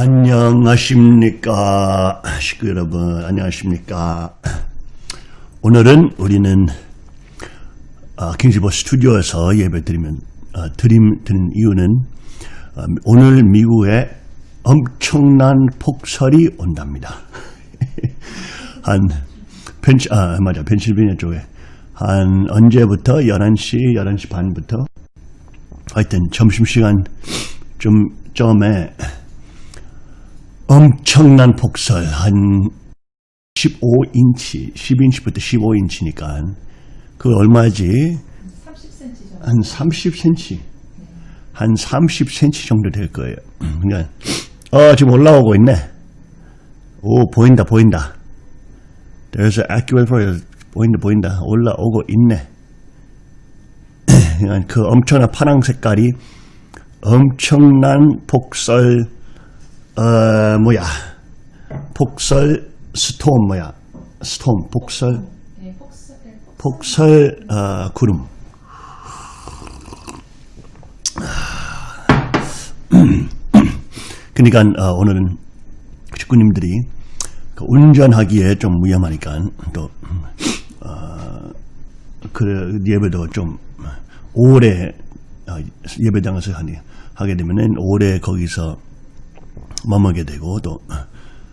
안녕하십니까? 식구 여러분 안녕하십니까? 오늘은 우리는 어, 킹즈버 스튜디오에서 예배 드리면 어, 드림 드는 이유는 어, 오늘 미국에 엄청난 폭설이 온답니다. 한 펜시 아 맞아. 펜실베니아 쪽에. 한 언제부터? 11시 11시 반부터? 하여튼 점심시간 좀 점에 엄청난 폭설. 한 15인치 10인치부터 15인치니까 그 얼마지? 30cm 정도. 한 30cm 한 30cm 정도 될 거예요. 그러니까 어 지금 올라오고 있네. 오 보인다 보인다. There's an accurate for 보인다 보인다. 올라오고 있네. 그 엄청난 파랑 색깔이 엄청난 폭설 어 뭐야? 폭설 스톰 뭐야? 스톰 폭설? 네, 폭설, 네, 폭설. 어, 구름. 그러니까 어, 오늘은 식구님들이 그 운전하기에 좀 위험하니까 또 어, 그 예배도 좀 오래 어, 예배당에서 하니 하게 되면은 오래 거기서 머물게 되고 또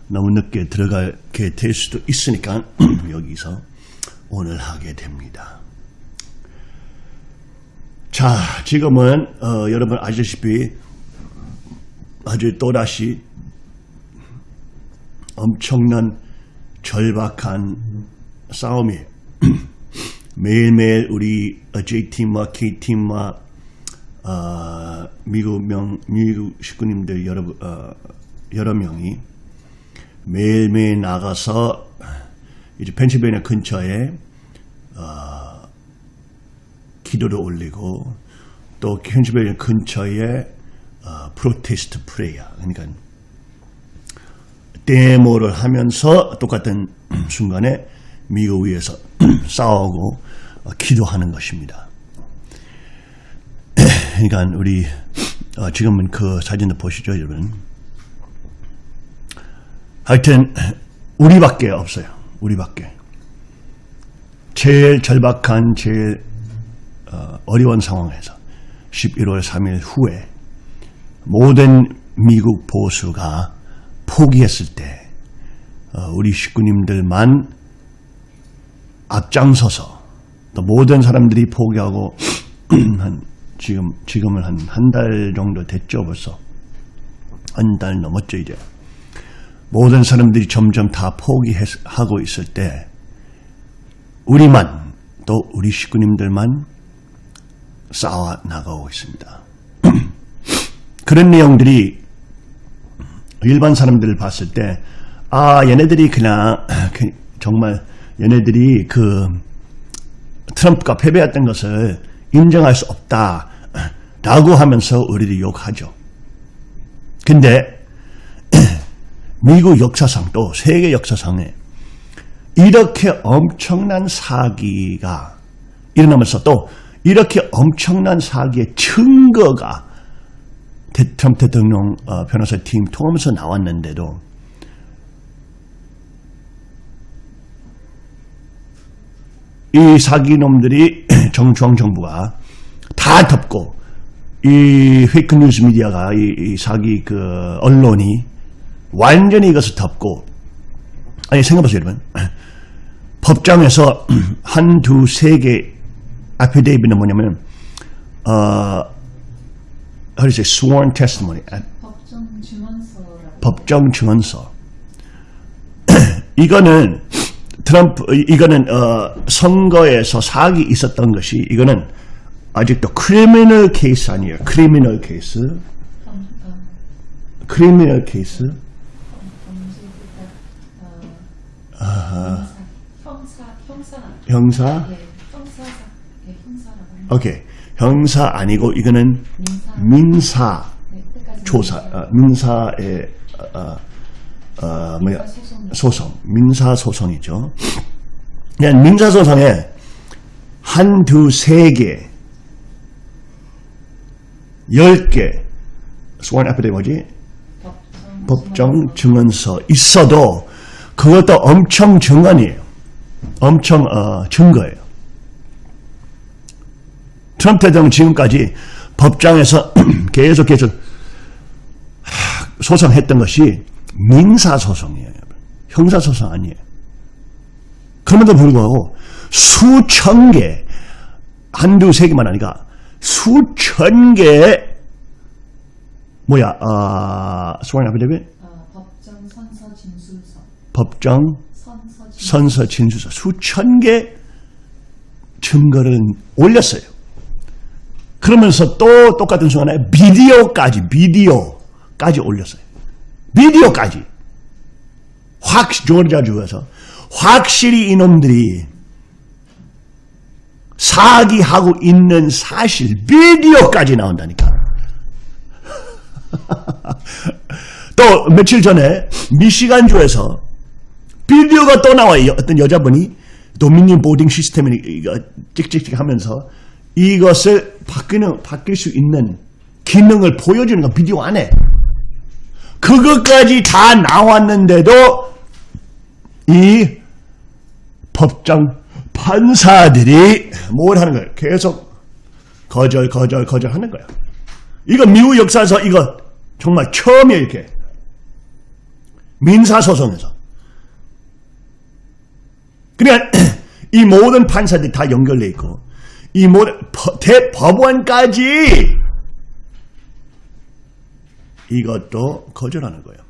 너무 늦게 들어가게 될 수도 있으니까 여기서 오늘 하게 됩니다. 자, 지금은 어, 여러분 아시다시피 아주 또다시 엄청난 절박한 싸움이 매일매일 우리 J팀과 K팀과 어, 미국 명 미국 식구님들 여러 어, 여러 명이 매일매일 나가서 이제 펜실베니아 근처에 어, 기도를 올리고 또 펜실베니아 근처에 어, protest prayer 그러니까 데모를 하면서 똑같은 순간에 미국 위해서 싸우고 어, 기도하는 것입니다. 그러니까 우리 어, 지금은 그 사진을 보시죠, 여러분. 하여튼 우리밖에 없어요. 우리밖에. 제일 절박한 제일 어, 어려운 상황에서 11월 3일 후에 모든 미국 보수가 포기했을 때 어, 우리 식구님들만 앞장서서 또 모든 사람들이 포기하고 한 지금 지금은 한 한 달 정도 됐죠 벌써 한 달 넘었죠 이제 모든 사람들이 점점 다 포기하고 있을 때 우리만 또 우리 식구님들만 싸워 나가고 있습니다. 그런 내용들이 일반 사람들을 봤을 때 아 얘네들이 그냥 그 정말 얘네들이 그 트럼프가 패배했던 것을 인정할 수 없다 라고 하면서 우리를 욕하죠. 근데 미국 역사상 또 세계 역사상에 이렇게 엄청난 사기가 일어나면서 또 이렇게 엄청난 사기의 증거가 트럼프 대통령 어, 변호사 팀 통하면서 나왔는데도 이 사기놈들이 정중앙정부가 다 덮고 이 페이크 뉴스 미디어가 이, 이 사기 그 언론이 완전히 이것을 덮고 아니 생각해보세요 여러분. 법정에서 한 두 세 개 affidavit는 뭐냐면 어 how do you say sworn testimony. 아, 법정 증언서라고. 법정 증언서. 이거는 트럼프 이거는 어, 선거에서 사기 있었던 것이 이거는 아직도 criminal case 아니에요. criminal case 크리미널 케이스 형사, 형사, 형사, 형사 예, 형사사, 예, 형사라고. 오케이 형사 아니고 이거는 민사, 민사 네, 조사 민사. 어, 민사의 어, 어, 뭐야 소송. 민사 소송이죠. 그냥 민사 소송에 한두 세 개, 열개 sworn affidavit 뭐지? 법정 증언서 있어도 그것도 엄청 증언이에요. 엄청 어, 증거예요. 트럼프 대통령 지금까지 법정에서 계속 계속 하, 소송했던 것이 민사소송이에요. 형사소송 아니에요. 그럼에도 불구하고 수천 개, 한두 세 개만 아니라 수천 개의 뭐야, 아, 선서 진술서. 법정 선서 진술서. 수천 개 증거를 올렸어요. 그러면서 또 똑같은 순간에 비디오까지 비디오까지 올렸어요. 비디오까지 확 조르자주에서 확실히 이놈들이 사기하고 있는 사실 비디오까지 나온다니까. 또 며칠 전에 미시간주에서 비디오가 또 나와요. 어떤 여자분이 도미니언 보딩 시스템을 이거 찍찍찍 하면서 이것을 바뀌는, 바뀔 수 있는 기능을 보여주는 거 비디오 안에. 그것까지 다 나왔는데도 이 법정 판사들이 뭘 하는 거예요? 계속 거절, 거절, 거절 하는 거예요. 이거 미국 역사에서 이거 정말 처음이에요, 이렇게. 민사소송에서. 그러니까 이 모든 판사들이 다 연결돼 있고 이 모든 법- 대법원까지 이것도 거절하는 거예요.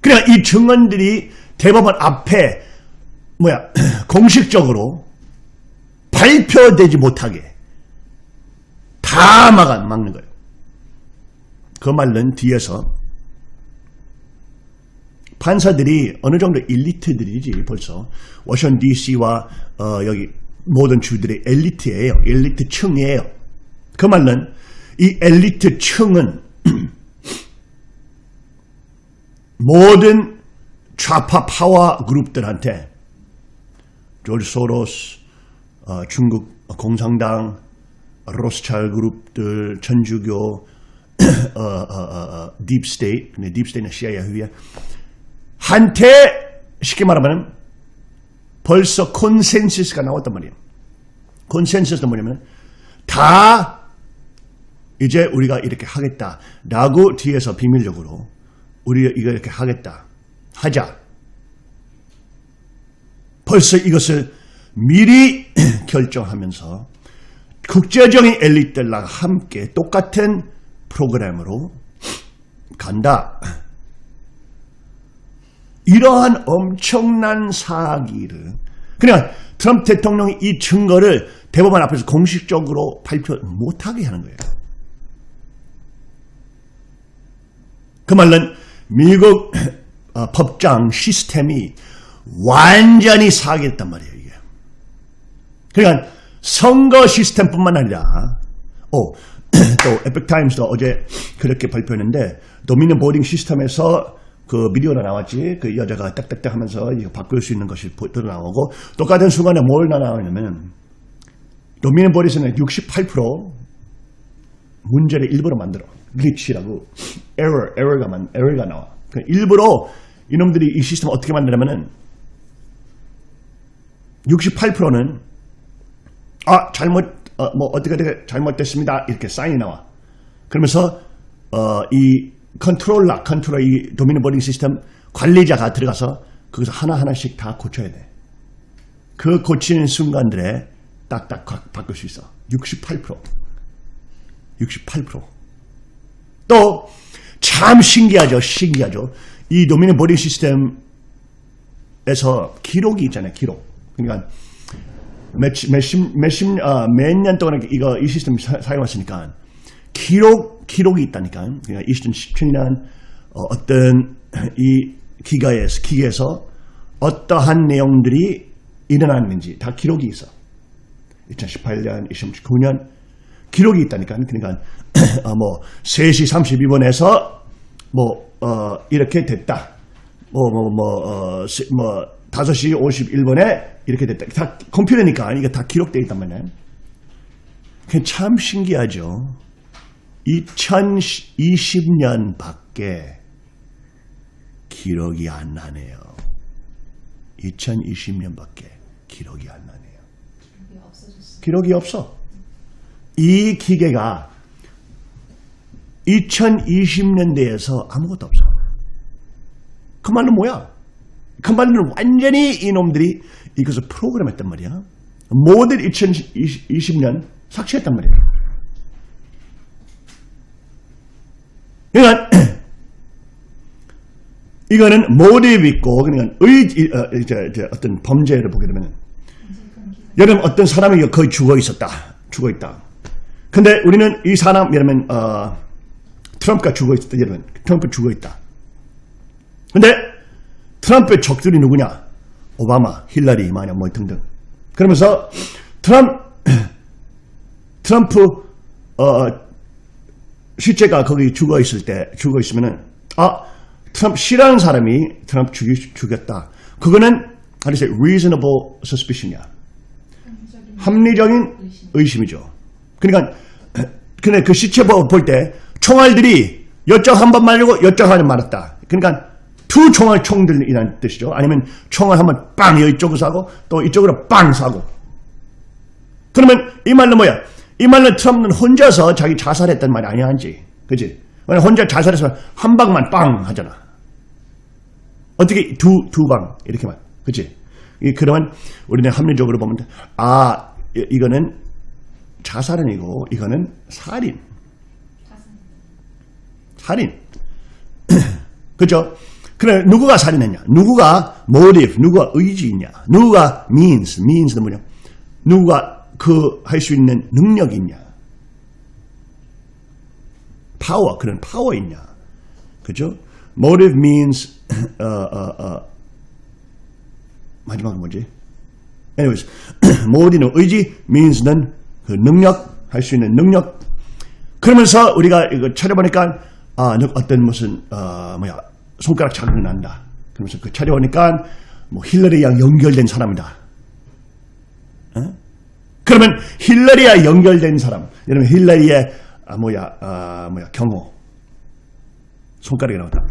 그러니까 이 증언들이 대법원 앞에 뭐야 공식적으로 발표되지 못하게 다 막아 막는 거예요. 그 말은 뒤에서 판사들이 어느 정도 엘리트들이지 벌써 워싱턴 DC와 어, 여기 모든 주들의 엘리트예요. 엘리트층이에요. 그 말은 이 엘리트층은 모든 좌파 파워 그룹들한테 조지 소로스, 어, 중국 공산당, 로스차일드 그룹들, 천주교, deep state, 근데 deep state는 CIA 후에 한테 쉽게 말하면 벌써 consensus가 나왔단 말이에요. 콘센서스는 뭐냐면 다 이제 우리가 이렇게 하겠다라고 뒤에서 비밀적으로 우리가 이거 이렇게 하겠다 하자. 벌써 이것을 미리 결정하면서 국제적인 엘리트들과 함께 똑같은 프로그램으로 간다. 이러한 엄청난 사기를 그냥 트럼프 대통령이 이 증거를 대법원 앞에서 공식적으로 발표 못하게 하는 거예요. 그 말은 미국 어, 법정 시스템이 완전히 사기했단 말이에요. 이게. 그러니까 선거 시스템뿐만 아니라 오, 또 에픽타임스도 어제 그렇게 발표했는데 도미니언 보딩 시스템에서 그 미디어가 나왔지. 그 여자가 딱딱딱 하면서 이거 바꿀 수 있는 것이 보- 나오고 똑같은 순간에 뭘 나오냐면 Dominion Voting에서는 68% 문제를 일부러 만들어. glitch라고. 에러 에러가 만 에러가 나와. 그 일부러 이놈들이 이 시스템 을 어떻게 만드냐면은 68%는 아 잘못 어, 뭐 어떻게 어떻게 잘못됐습니다. 이렇게 사인이 나와. 그러면서 어, 이 컨트롤러 컨트롤 이 Dominion Voting 시스템 관리자가 들어가서 거기서 하나 하나씩 다 고쳐야 돼. 그 고치는 순간들에 딱딱 바- 바꿀 수 있어. 68% 68%. 또 참 신기하죠. 신기하죠. 이 Dominion Voting 시스템에서 기록이 있잖아요. 기록. 그러니까 몇십, 몇십, 몇십, 아, 몇 년 동안 이거, 이 시스템 사, 사용했으니까, 기록, 기록이 있다니까. 그러니까 2017년, 어, 떤이 기가에서, 기계에서 어떠한 내용들이 일어났는지 다 기록이 있어. 2018년, 2019년, 기록이 있다니까. 그러니까, 어, 뭐, 3시 32분에서, 뭐, 어, 이렇게 됐다. 뭐, 뭐, 뭐, 어, 시- 뭐, 5시 51분에 이렇게 됐다. 다 컴퓨터니까 이게 다 기록되어 있단. 그게 참 신기하죠. 2020년 밖 년밖에 기록이 안 나네요. 2020년 밖에 기록이 안 나네요. 기록이 없어. 이 기계가 2020년대에서 아무것도 없어. 그 말은 뭐야? 그 말은 완전히 이놈들이 이것을 프로그램했단 말이야. 모든 2020년 삭제했단 말이야. 그러니까 이거는 모티브 있고 그러니까 의 어, 이제, 이제 어떤 범죄를 보게 되면 여러분 어떤 사람이 거의 죽어 있었다. 죽어 있다. 근데 우리는 이 사람 여러분 어, 트럼프가 죽어 있었다. 여러분 트럼프 죽어 있다. 근데 트럼프의 적들이 누구냐? 오바마, 힐러리, 만약 뭐 등등. 그러면서 트럼프 트럼프 어, 실제가 거기 죽어 있을 때 죽어 있으면은 아 트럼프 싫어하는 사람이 트럼프 죽이, 죽였다. 그거는 say reasonable suspicion이야. 합리적인 합리적인 의심. 의심이죠. 그러니까 근데 그 시체 볼 때 총알들이 여쪽 한 번 말고 여쪽 한 번 말았다. 그러니까 두 총알 총들이라는 뜻이죠. 아니면 총알 한 번 빵 이쪽으로 쏴고 또 이쪽으로 빵 쏴고. 그러면 이 말로 뭐야? 이 말로 트럼프는 혼자서 자기 자살했단 말이 아니야 한지. 그지? 왜냐 혼자 자살해서 한 방만 빵 하잖아. 어떻게 두, 두 방, 이렇게만. 그치? 이, 그러면 우리는 합리적으로 보면, 돼. 아, 이- 이거는 자살은 아니고, 이거는 살인. 살인. 그죠? 그래, 누구가 살인했냐? 누구가 motive, 누구가 의지 있냐? 누구가 means, means는 뭐냐? 누구가 그 할 수 있는 능력이 있냐? 파워, 그런 파워 있냐? 그죠? motive means, 어, 어, 어, 마지막은 뭐지? anyways, motive는 의지, means는 그 능력, 할 수 있는 능력, 그러면서 우리가 이거 찾아보니까 아 너- 어떤 무슨 어 뭐야 손가락 자국이 난다. 그러면서 그 찾아보니까 뭐 힐러리랑 연결된 사람이다. 어? 그러면 힐러리와 연결된 사람, 여러분 힐러리의 아 뭐야 아 뭐야 경호 손가락이 나왔다.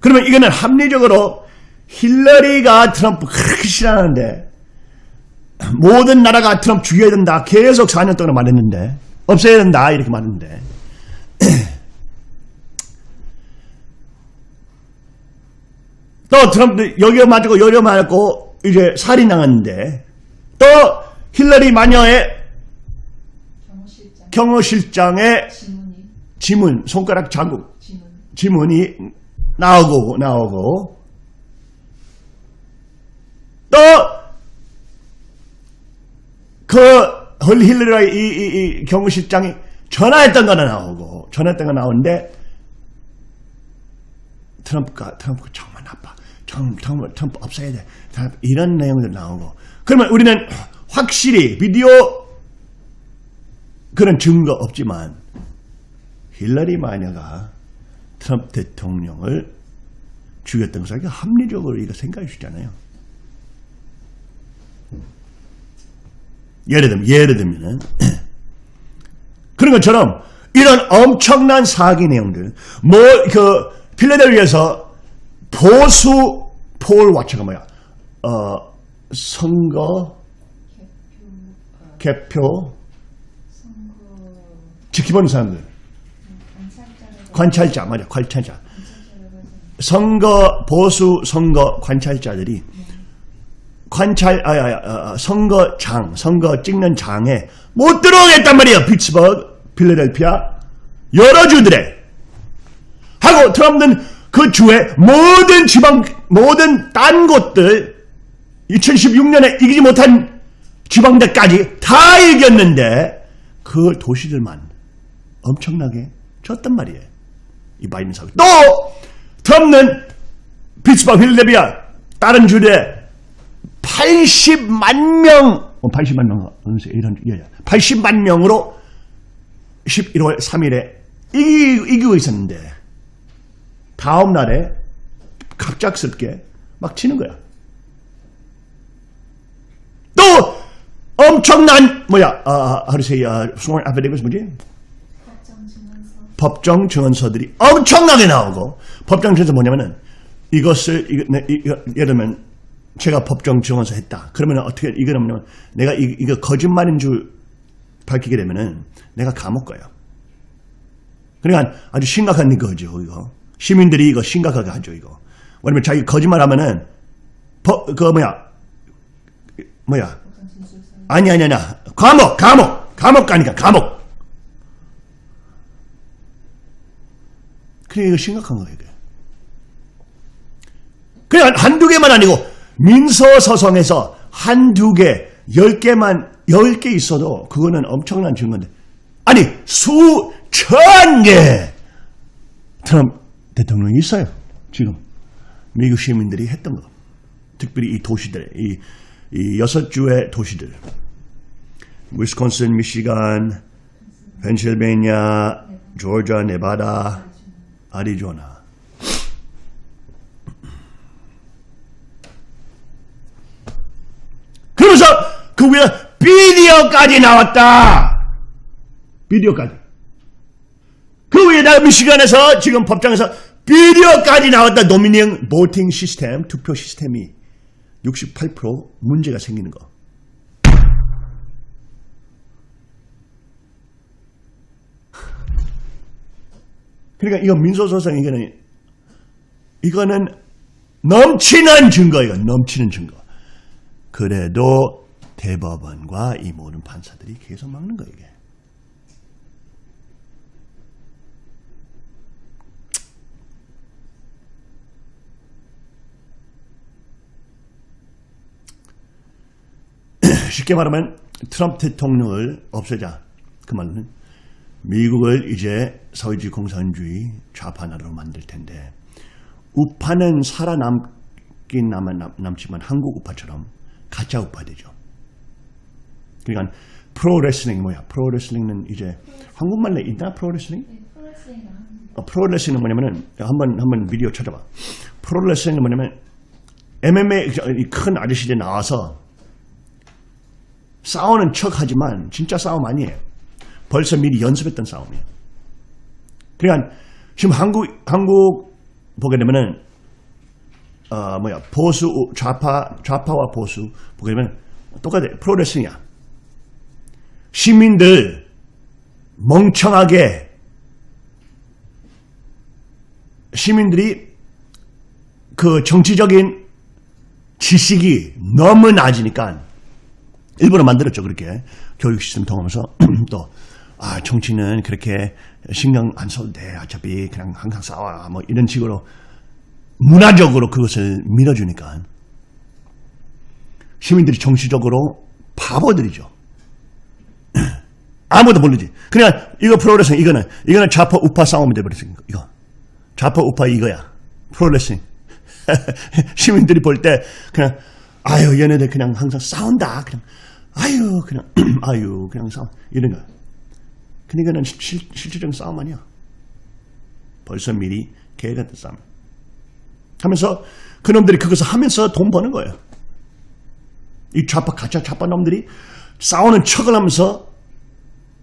그러면 이거는 합리적으로 힐러리가 트럼프 그렇게 싫어하는데 모든 나라가 트럼프 죽여야 된다. 계속 4년 동안 말했는데 없애야 된다 이렇게 말했는데 또 트럼프 여기 맞고 여기 맞고 이제 살인 당했는데 또 힐러리 마녀의 경호실장. 경호실장의 지문이. 지문 손가락 자국 지문. 지문이 나오고 나오고 또 그 힐러리 이, 이, 이 경호실장이 전화했던 거나 나오고 전화했던 거 나오는데 트럼프가 트럼프가 정말 나빠. 트럼프, 트럼프, 트럼프 없애야 돼. 트럼프 이런 내용들 나오고 그러면 우리는 확실히 비디오 그런 증거 없지만 힐러리 마녀가 트럼프 대통령을 죽였던 것을 합리적으로 이거 생각해 주잖아요. 예를 들면, 예를 들면은, 그런 것처럼 이런 엄청난 사기 내용들, 뭐, 그, 필라델피아에서 보수 폴 와처가 뭐야? 어, 선거, 개표. 지켜보는 사람들. 관찰자, 맞아, 관찰자. 선거 보수 선거 관찰자들이 관찰 아, 아, 아, 아, 선거장 선거 찍는 장에 못 들어오겠단 말이에요 피츠버그 필라델피아 여러 주들에 하고 트럼프는 그 주의 모든 지방 모든 딴 곳들 2016년에 이기지 못한 지방대까지 다 이겼는데 그 도시들만 엄청나게 졌단 말이에요. 이 바이든 사고 또 트럼프는 피츠버그 필라델피아 다른 주에 80만 명, 80만 명, 이런, 예, 80만 명으로 11월 3일에 이기, 이기고 있었는데, 다음 날에 갑작스럽게 막 치는 거야. 또, 엄청난, 뭐야, 아, 하루 세, 아, sworn affidavit 뭐지? 법정 증언서들이 엄청나게 나오고 법정 증언서 뭐냐면은 이것을 이거, 네, 이거, 예를 들면 제가 법정 증언서 했다. 그러면 어떻게 이거는 뭐냐면 내가 이, 이거 거짓말인 줄 밝히게 되면은 내가 감옥 가요. 그러니까 아주 심각한 거죠, 이거. 시민들이 이거 심각하게 하죠, 이거. 왜냐면 자기 거짓말하면은 법, 그 뭐야, 뭐야, 아니 아니 아니. 감옥 감옥. 감옥 가니까 감옥. 그래 이거 심각한 거예요 이게. 그냥 한두 개만 아니고 민서서성에서 한두 개, 열 개만 열 개 있어도 그거는 엄청난 증거인데. 아니 수천 개! 트럼프 대통령이 있어요 지금. 미국 시민들이 했던 거. 특별히 이 도시들 이, 이 여섯 주의 도시들 위스콘신, 미시간, 펜실베니아, 조지아, 네바다, 아리조나. 그러면서 그 위에 비디오까지 나왔다. 비디오까지. 그 위에다 미시간에서 지금 법정에서 비디오까지 나왔다. 노미닝 보팅 시스템, 투표 시스템이 68% 문제가 생기는 거. 그러니까 이거 민소소송 이거는 이거는 넘치는 증거예요. 넘치는 증거. 그래도 대법원과 이 모든 판사들이 계속 막는 거예요. 이게. 쉽게 말하면 트럼프 대통령을 없애자. 그 말은 미국을 이제 사회주의 공산주의 좌파 나라로 만들 텐데 우파는 살아남긴 남, 남, 남지만 한국 우파처럼 가짜 우파 되죠. 그러니까 프로레슬링 뭐야? 프로레슬링은 이제 한국말에 있나 프로레슬링? 네, 프로레슬링을 합니다. 어, 프로레슬링은 뭐냐면은 한번 한번 비디오 찾아봐. 프로레슬링은 뭐냐면 MMA 이큰 아저씨들 나와서 싸우는 척 하지만 진짜 싸움 아니에요. 벌써 미리 연습했던 싸움이에요. 그러니까 지금 한국 한국 보게 되면은 어 뭐야 보수 좌파 좌파와 보수 보게 되면 똑같아 프로레슬링이야. 시민들 멍청하게 시민들이 그 정치적인 지식이 너무 낮으니까 일부러 만들었죠 그렇게. 교육 시스템 통하면서. 또 아, 정치는 그렇게 신경 안 써도 돼. 어차피 그냥 항상 싸워 뭐 이런 식으로 문화적으로 그것을 밀어주니까. 시민들이 정치적으로 바보들이죠. 아무도 모르지. 그냥 이거 프로레슬링 이거는 이거는 좌파 우파 싸움이 돼버렸어 이거. 좌파 우파 이거야. 프로레슬링. 시민들이 볼 때 그냥 아유 얘네들 그냥 항상 싸운다. 그냥 아유 그냥 아유 그냥 싸움 이런 거. 이거는 실, 실질적인 싸움 아니야. 벌써 미리 계획했던 싸움. 하면서 그놈들이 그것을 하면서 돈 버는 거예요. 이 좌파 가짜 좌파 놈들이 싸우는 척을 하면서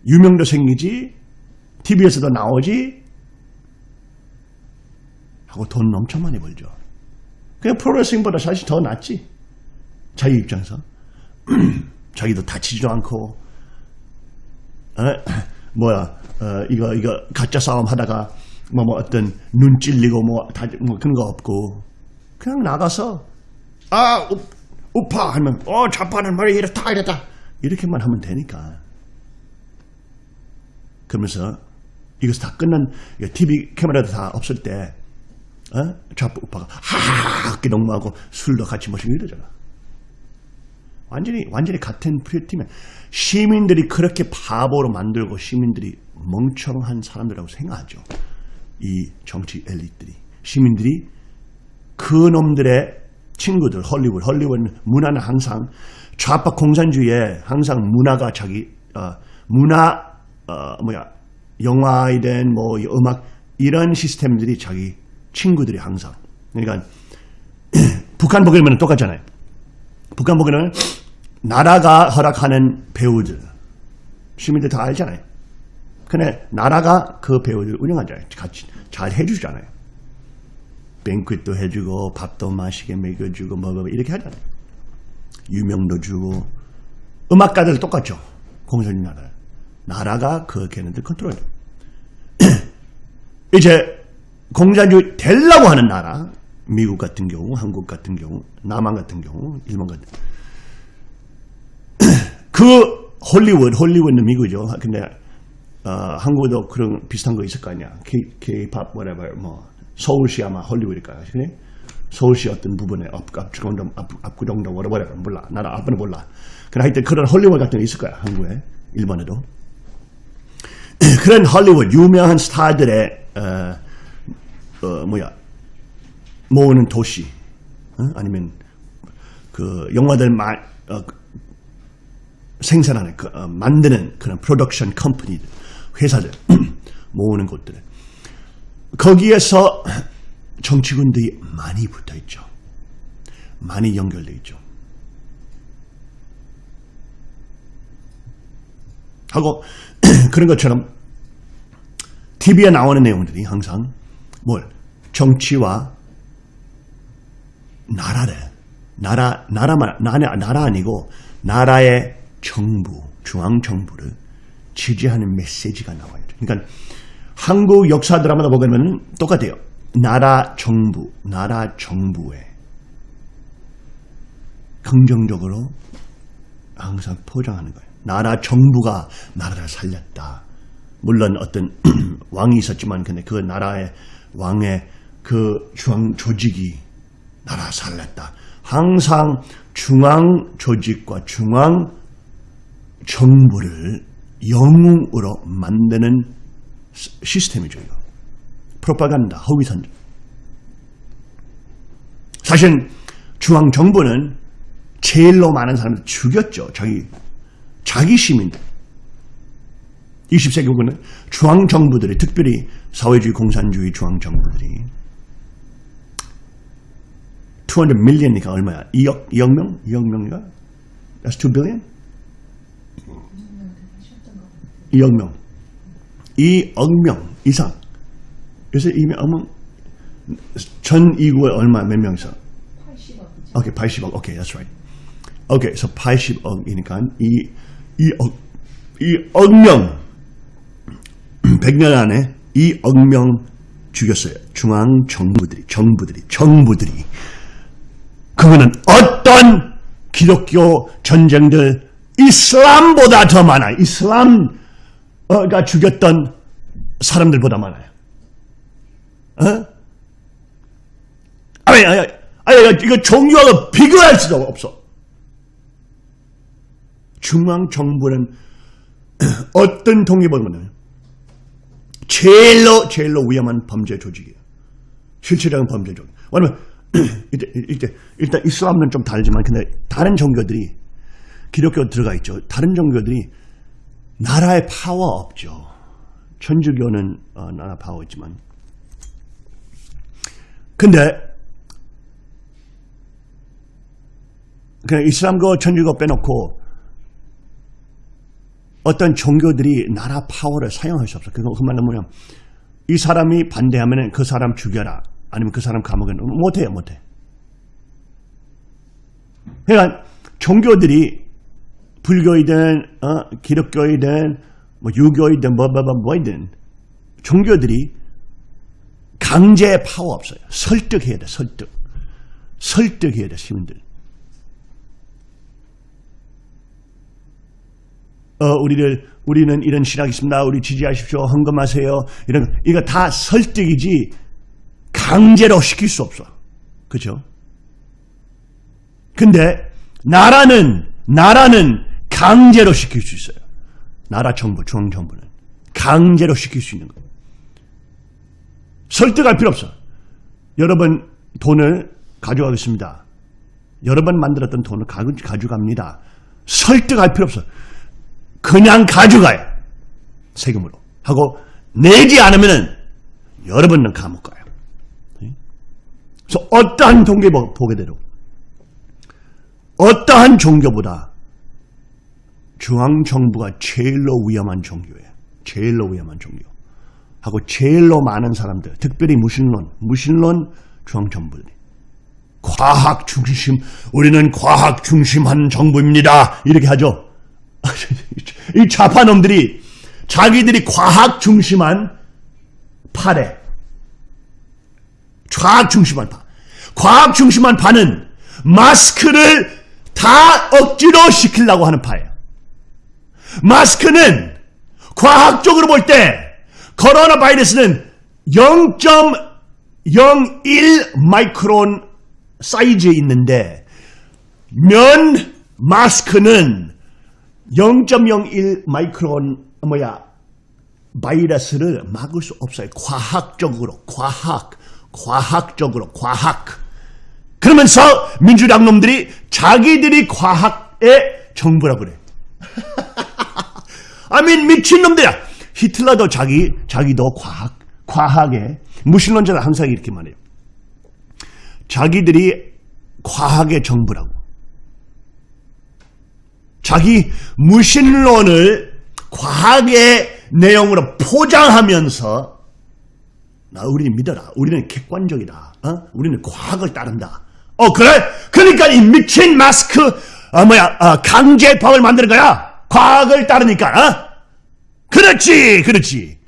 유명도 생기지 TV에서도 나오지 하고 돈 엄청 많이 벌죠. 그냥 프로레슬링보다 사실 더 낫지. 자기 입장에서. 자기도 다치지도 않고, 어? 뭐야, 어, 이거, 이거, 가짜 싸움 하다가, 뭐, 뭐, 어떤, 눈 찔리고, 뭐, 다, 뭐, 그런 거 없고, 그냥 나가서, 아, 우, 우파! 하면, 어, 좌파는 말이 이렇다, 이렇다. 이렇게만 하면 되니까. 그러면서, 이것이 다 끝난, TV 카메라도 다 없을 때, 어? 좌파 우파가 하하하 이렇게 농구하고 술도 같이 마시고 이러잖아. 완전히 완전히 같은 프리팀에 시민들이 그렇게 바보로 만들고 시민들이 멍청한 사람들이라고 생각하죠. 이 정치 엘리트들이 시민들이 그 놈들의 친구들 헐리우드 헐리우드 문화는 항상 좌파 공산주의에 항상 문화가 자기 어, 문화 어, 뭐야 영화이든 뭐 음악 이런 시스템들이 자기 친구들이 항상. 그러니까 북한 보게 되면 똑같잖아요. 북한 보게 되면 나라가 허락하는 배우들 시민들 다 알잖아요. 근데 나라가 그 배우들 운영하잖아요. 같이 잘 해주잖아요. 뱅크도 해주고 밥도 맛있게 먹여주고 뭐, 뭐 이렇게 하잖아요. 유명도 주고 음악가들 똑같죠. 공산주의 나라. 나라가 그 걔네들 컨트롤해요. 이제 공산주의 되려고 하는 나라 미국 같은 경우, 한국 같은 경우, 남한 같은 경우, 일본 같은 그 Hollywood, Hollywood는 미국이죠. 근데 어, 한국도 그런 비슷한 거 있을 거 아니야. K-pop, whatever, 뭐 서울시 아마 홀리우드일까요? 그래? 서울시 어떤 부분에 앞, 압구정동, whatever, 몰라. 나는 앞은 몰라. 근데 하여튼 그런 홀리우드 같은 거 있을 거야. 한국에, 일본에도. 그런 헐리우드 유명한 스타들의 어, 어, 뭐야 모으는 도시 어? 아니면 그 영화들 마, 어, 생산하는 그, 어, 만드는 그런 프로덕션 컴퍼니들 회사들 모으는 곳들 거기에서 정치군들이 많이 붙어 있죠. 많이 연결돼 있죠. 하고 그런 것처럼 TV에 나오는 내용들이 항상 뭘? 정치와 나라를 나라 나라만 나라 나라 아니고 나라의 정부 중앙 정부를 지지하는 메시지가 나와요. 그러니까 한국 역사 드라마다 보면 똑같아요. 나라 정부 나라 정부에 긍정적으로 항상 포장하는 거예요. 나라 정부가 나라를 살렸다. 물론 어떤 왕이 있었지만 근데 그 나라의 왕의 그 중앙 조직이 나라 살렸다. 항상 중앙 조직과 중앙 정부를 영웅으로 만드는 시스템이죠. 이거. 프로파간다, 허위선전. 사실 중앙 정부는 제일로 많은 사람을 죽였죠. 자기 자기 시민들. 20세기 후는 중앙 정부들이 특별히 사회주의 공산주의 중앙 정부들이 200 million이니까 얼마야? 2억 2억 명? 2억 명이가? That's 2 billion? 2억 명. 2억 명 이상. 요새 이명 전 이구에 얼마 몇 명이서? 80억이죠. 오케이, 80억. 오케이, that's right. 오케이, 그래서 80억이니까 이 2억 2억 명 100년 안에 2억 명 죽였어요. 중앙 정부들이 정부들이 정부들이 그거는 어떤 기독교 전쟁들 이슬람보다 더 많아요. 이슬람 가 죽였던 사람들보다 많아요. 어? 아니, 아니, 아니, 이거 종교하고 비교할 수가 없어. 중앙 정부는 어떤 통계보다는 제일로 제일로 위험한 범죄 조직이에요. 실질적인 범죄 조직. 왜냐면 이때, 이때 일단 이슬람은 좀 다르지만 근데 다른 종교들이 기독교 들어가 있죠. 다른 종교들이 나라의 파워 없죠. 천주교는 어, 나라 파워 있지만 근데 그냥 이슬람과 천주교 빼놓고 어떤 종교들이 나라 파워를 사용할 수 없어. 그거 그 말은 뭐냐? 이 사람이 반대하면 그 사람 죽여라. 아니면 그 사람 감옥에 넣어. 못해요, 못해. 그러니까 종교들이 불교이든 어, 기독교이든 뭐 유교이든 뭐뭐뭐 뭐, 뭐이든 종교들이 강제 파워 없어요. 설득해야 돼, 설득. 설득해야 돼, 시민들. 어, 우리를, 우리는 이런 신학이 있습니다. 우리 지지하십시오. 헌금하세요. 이런, 거. 이거 다 설득이지 강제로 시킬 수 없어. 그죠? 근데, 나라는, 나라는 강제로 시킬 수 있어요. 나라 정부, 중앙정부는. 강제로 시킬 수 있는 거예요. 설득할 필요 없어. 여러분 돈을 가져가겠습니다. 여러 번 만들었던 돈을 가져갑니다. 설득할 필요 없어. 그냥 가져가요. 세금으로. 하고 내지 않으면 여러분은 감옥 가요. 그래서 어떠한 통계 보게 되도 어떠한 종교보다 중앙정부가 제일로 위험한 종교예요. 제일로 위험한 종교. 하고 제일로 많은 사람들, 특별히 무신론, 무신론 중앙정부들. 과학 중심, 우리는 과학 중심한 정부입니다. 이렇게 하죠. 이 좌파놈들이 자기들이 과학 중심한 파래. 과학 중심한 파. 과학 중심한 파는 마스크를 다 억지로 시키려고 하는 파예요. 마스크는 과학적으로 볼 때 코로나 바이러스는 0.01 마이크론 사이즈에 있는데 면 마스크는 0.01 마이크론 뭐야 바이러스를 막을 수 없어요. 과학적으로 과학 과학적으로 과학 그러면서 민주당 놈들이 자기들이 과학의 정부라고 그래. 아민 미친놈들이야. 히틀러도 자기 자기도 과학 과학의 무신론자는 항상 이렇게 말해요. 자기들이 과학의 정부라고. 자기 무신론을 과학의 내용으로 포장하면서 나 우리는 믿어라. 우리는 객관적이다. 어? 우리는 과학을 따른다. 어 그래? 그러니까 이 미친 마스크 어, 뭐야 어, 강제법을 만드는 거야. 과학을 따르니까. 어? 그렇지, 그렇지.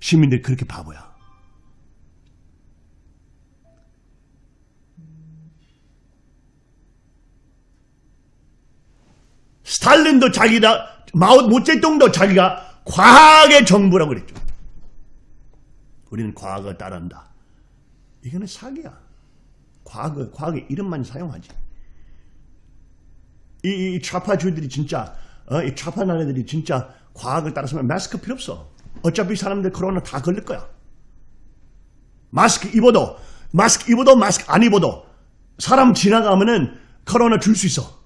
시민들이 그렇게 바보야. 스탈린도 자기다, 마오 모제동도 자기가 과학의 정부라고 그랬죠. 우리는 과학을 따른다. 이거는 사기야. 과학을, 과학의 이름만 사용하지. 이, 이 좌파주의들이 진짜, 어, 이 좌파 나라들이 진짜 과학을 따라서면 마스크 필요 없어. 어차피 사람들 코로나 다 걸릴 거야. 마스크 입어도, 마스크 입어도, 마스크 안 입어도, 사람 지나가면은 코로나 줄 수 있어.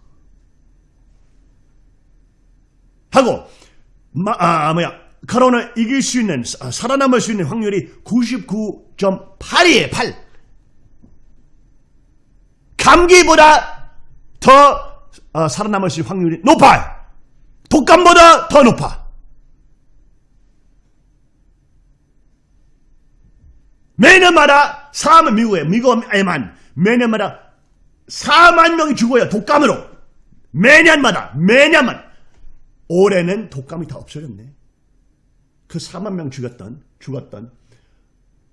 하고, 마, 아, 뭐야, 코로나 이길 수 있는, 아, 살아남을 수 있는 확률이 99.8이에요, 8. 감기보다 더 어, 살아남을 수 있는 확률이 높아요. 독감보다 더 높아. 매년마다 4만 미국에 미국에만 매년마다 4만 명이 죽어요 독감으로 매년마다 매년만 올해는 독감이 다 없어졌네. 그 4만 명 죽었던 죽었던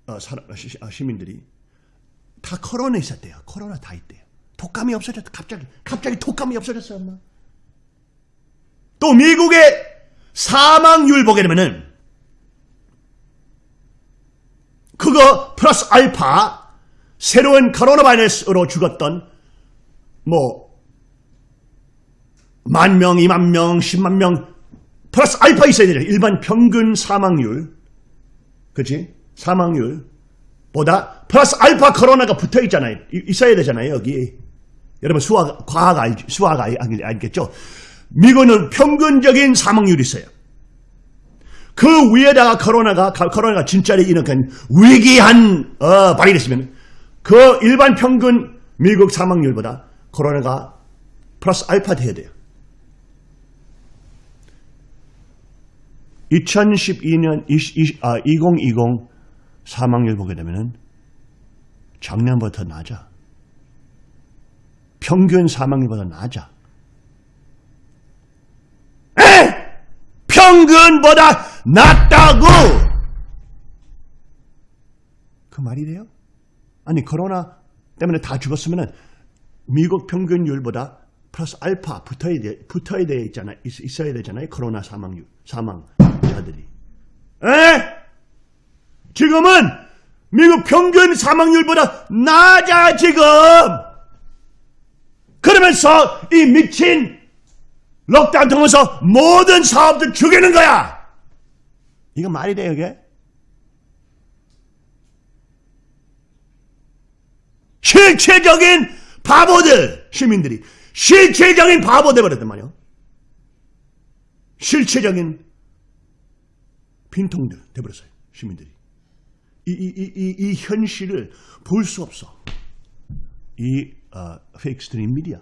어, 사람, 시, 시민들이 다 코로나 있었대요. 코로나 다 있대요. 독감이 없어졌다. 갑자기 갑자기 독감이 없어졌어 엄마. 또 미국의 사망률 보게 되면은 그거 플러스 알파 새로운 코로나 바이러스로 죽었던 뭐 만 명, 이만 명, 십만 명 플러스 알파 있어야 되죠. 일반 평균 사망률 그치? 사망률 보다 플러스 알파 코로나가 붙어 있잖아요. 있어야 되잖아요. 여기 여러분 수학 과학 알 수학 알, 알겠죠? 미국은 평균적인 사망률이 있어요. 그 위에다가 코로나가 코로나가 진짜로 일어난 위기한 어, 바이러스면 그 일반 평균 미국 사망률보다 코로나가 플러스 알파 돼야 돼요. 2012년 20, 아, 2020 사망률 보게 되면은 더 낮아. 평균 사망률보다 낮아. 에! 평균보다 낮다고! 그 말이래요? 아니 코로나 때문에 다 죽었으면은 미국 평균율보다 플러스 알파 붙어야 돼, 붙어야 돼 있잖아, 있, 어야 되잖아요. 코로나 사망률, 사망자들이. 에? 지금은 미국 평균 사망률보다 낮아, 지금! 그러면서 이 미친 럭다운 통해서 모든 사업들 죽이는 거야! 이거 말이 돼요, 이게? 실체적인 바보들, 시민들이. 실체적인 바보 돼버렸단 말이야. 실체적인 빈통들 돼버렸어요. 시민들이. 이, 이, 이, 이, 이 현실을 볼 수 없어. 이 어, fake stream media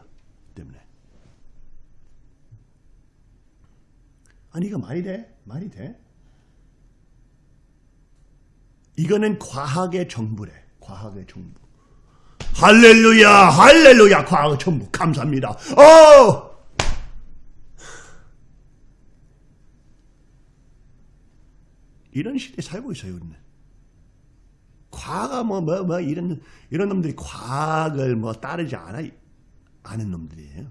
때문에. 아니 이거 말이 돼? 말이 돼? 이거는 과학의 정부래. 과학의 정부. 할렐루야, 할렐루야, 과학의 정부. 감사합니다. 어! 이런 시대에 살고 있어요, 우리는. 과가 뭐, 뭐, 뭐, 이런, 이런 놈들이 과학을 뭐 따르지 않아, 아는 놈들이에요.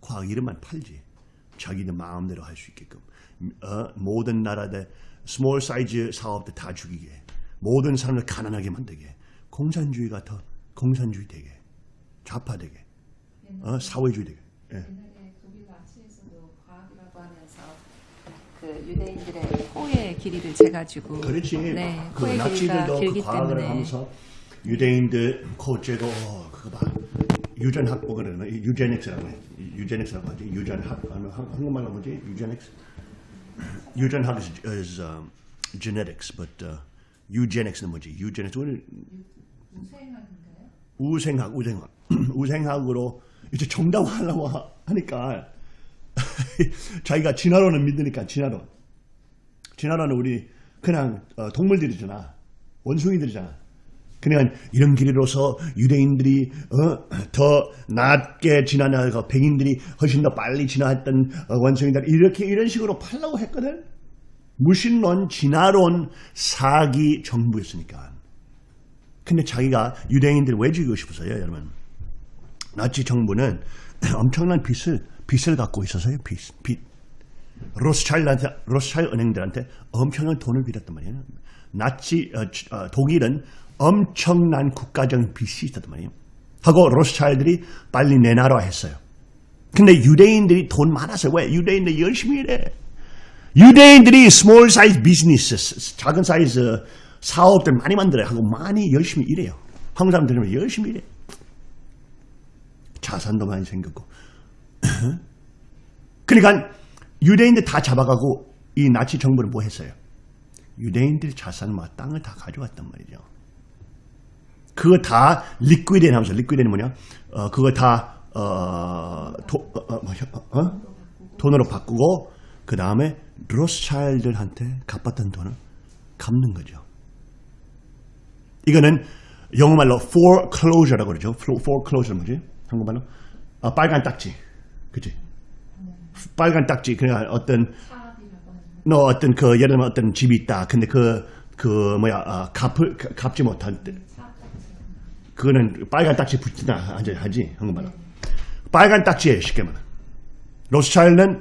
과학 이름만 팔지. 자기는 마음대로 할 수 있게끔. 어, 모든 나라들, small size 사업들 다 죽이게. 모든 사람을 가난하게 만들게. 공산주의가 더 공산주의 되게. 좌파되게. 어, 사회주의 되게. 예. 그 유대인들의 코의 길이를 재가지고 그렇지. 네, 그 나치들도 그 과학을 하면서 유대인들 코 째고 어, 그거 봐. 유전학복을 그러나 유제닉스라고 해. 유제닉스라고 하지. 유전학 아니, 한- 한국말로 뭐지? 유제닉스. 유전 학 is, is um, genetics, but uh, eugenics는 뭐지? eugenics 우생학인가요? 우생학, 우생학, 우생학으로 이제 정당화하려고 하- 하니까 자기가 진화론을 믿으니까 진화론. 진화론은 우리 그냥 어, 동물들이잖아. 원숭이들이잖아. 그냥 이런 길이로서 유대인들이 어, 더 낮게 진화하고 백인들이 훨씬 더 빨리 진화했던 어, 원숭이들 이렇게 이런 식으로 팔라고 했거든. 무신론, 진화론, 사기 정부였으니까. 근데 자기가 유대인들 왜 죽이고 싶었어요, 여러분? 나치 정부는 엄청난 빚을 빚을 갖고 있어서요, 빚, 빚. 로스차일드한테, 로스차일드 은행들한테 엄청난 돈을 빌었단 말이에요. 나치 어, 치- 어, 독일은 엄청난 국가적인 빚이 있었단 말이에요. 하고 로스차일드들이 빨리 내놔라 했어요. 근데 유대인들이 돈 많아서 왜? 유대인들이 열심히 일해. 유대인들이 small size business, 작은 사이즈 사업들 많이 만들어요. 하고 많이 열심히 일해요. 한국 사람들은 열심히 일해. 자산도 많이 생겼고. 그러니까 유대인들 다 잡아가고 이 나치 정부는 뭐 했어요? 유대인들 자산, 막 땅을 다 가져갔단 말이죠. 그거 다 리퀴드에 하면서 리퀴드는 뭐냐? 어, 그거 다 어, 도, 어, 어, 뭐야? 어? 돈으로 바꾸고 그 다음에 로스차일드한테 갚았던 돈을 갚는 거죠. 이거는 영어말로 foreclosure라고 그러죠. foreclosure 뭐지? 한국말로 아, 빨간 딱지, 그치? 빨간 딱지 그냥 어떤 너 어떤 그 예를 들면 어떤 집이 있다. 근데 그그 뭐야 아, 갚을 가- 갚지 사업자처럼 그거는 빨간 딱지 붙이나 하지 한국말로 빨간 딱지에 쉽게 말해. 로스차일드는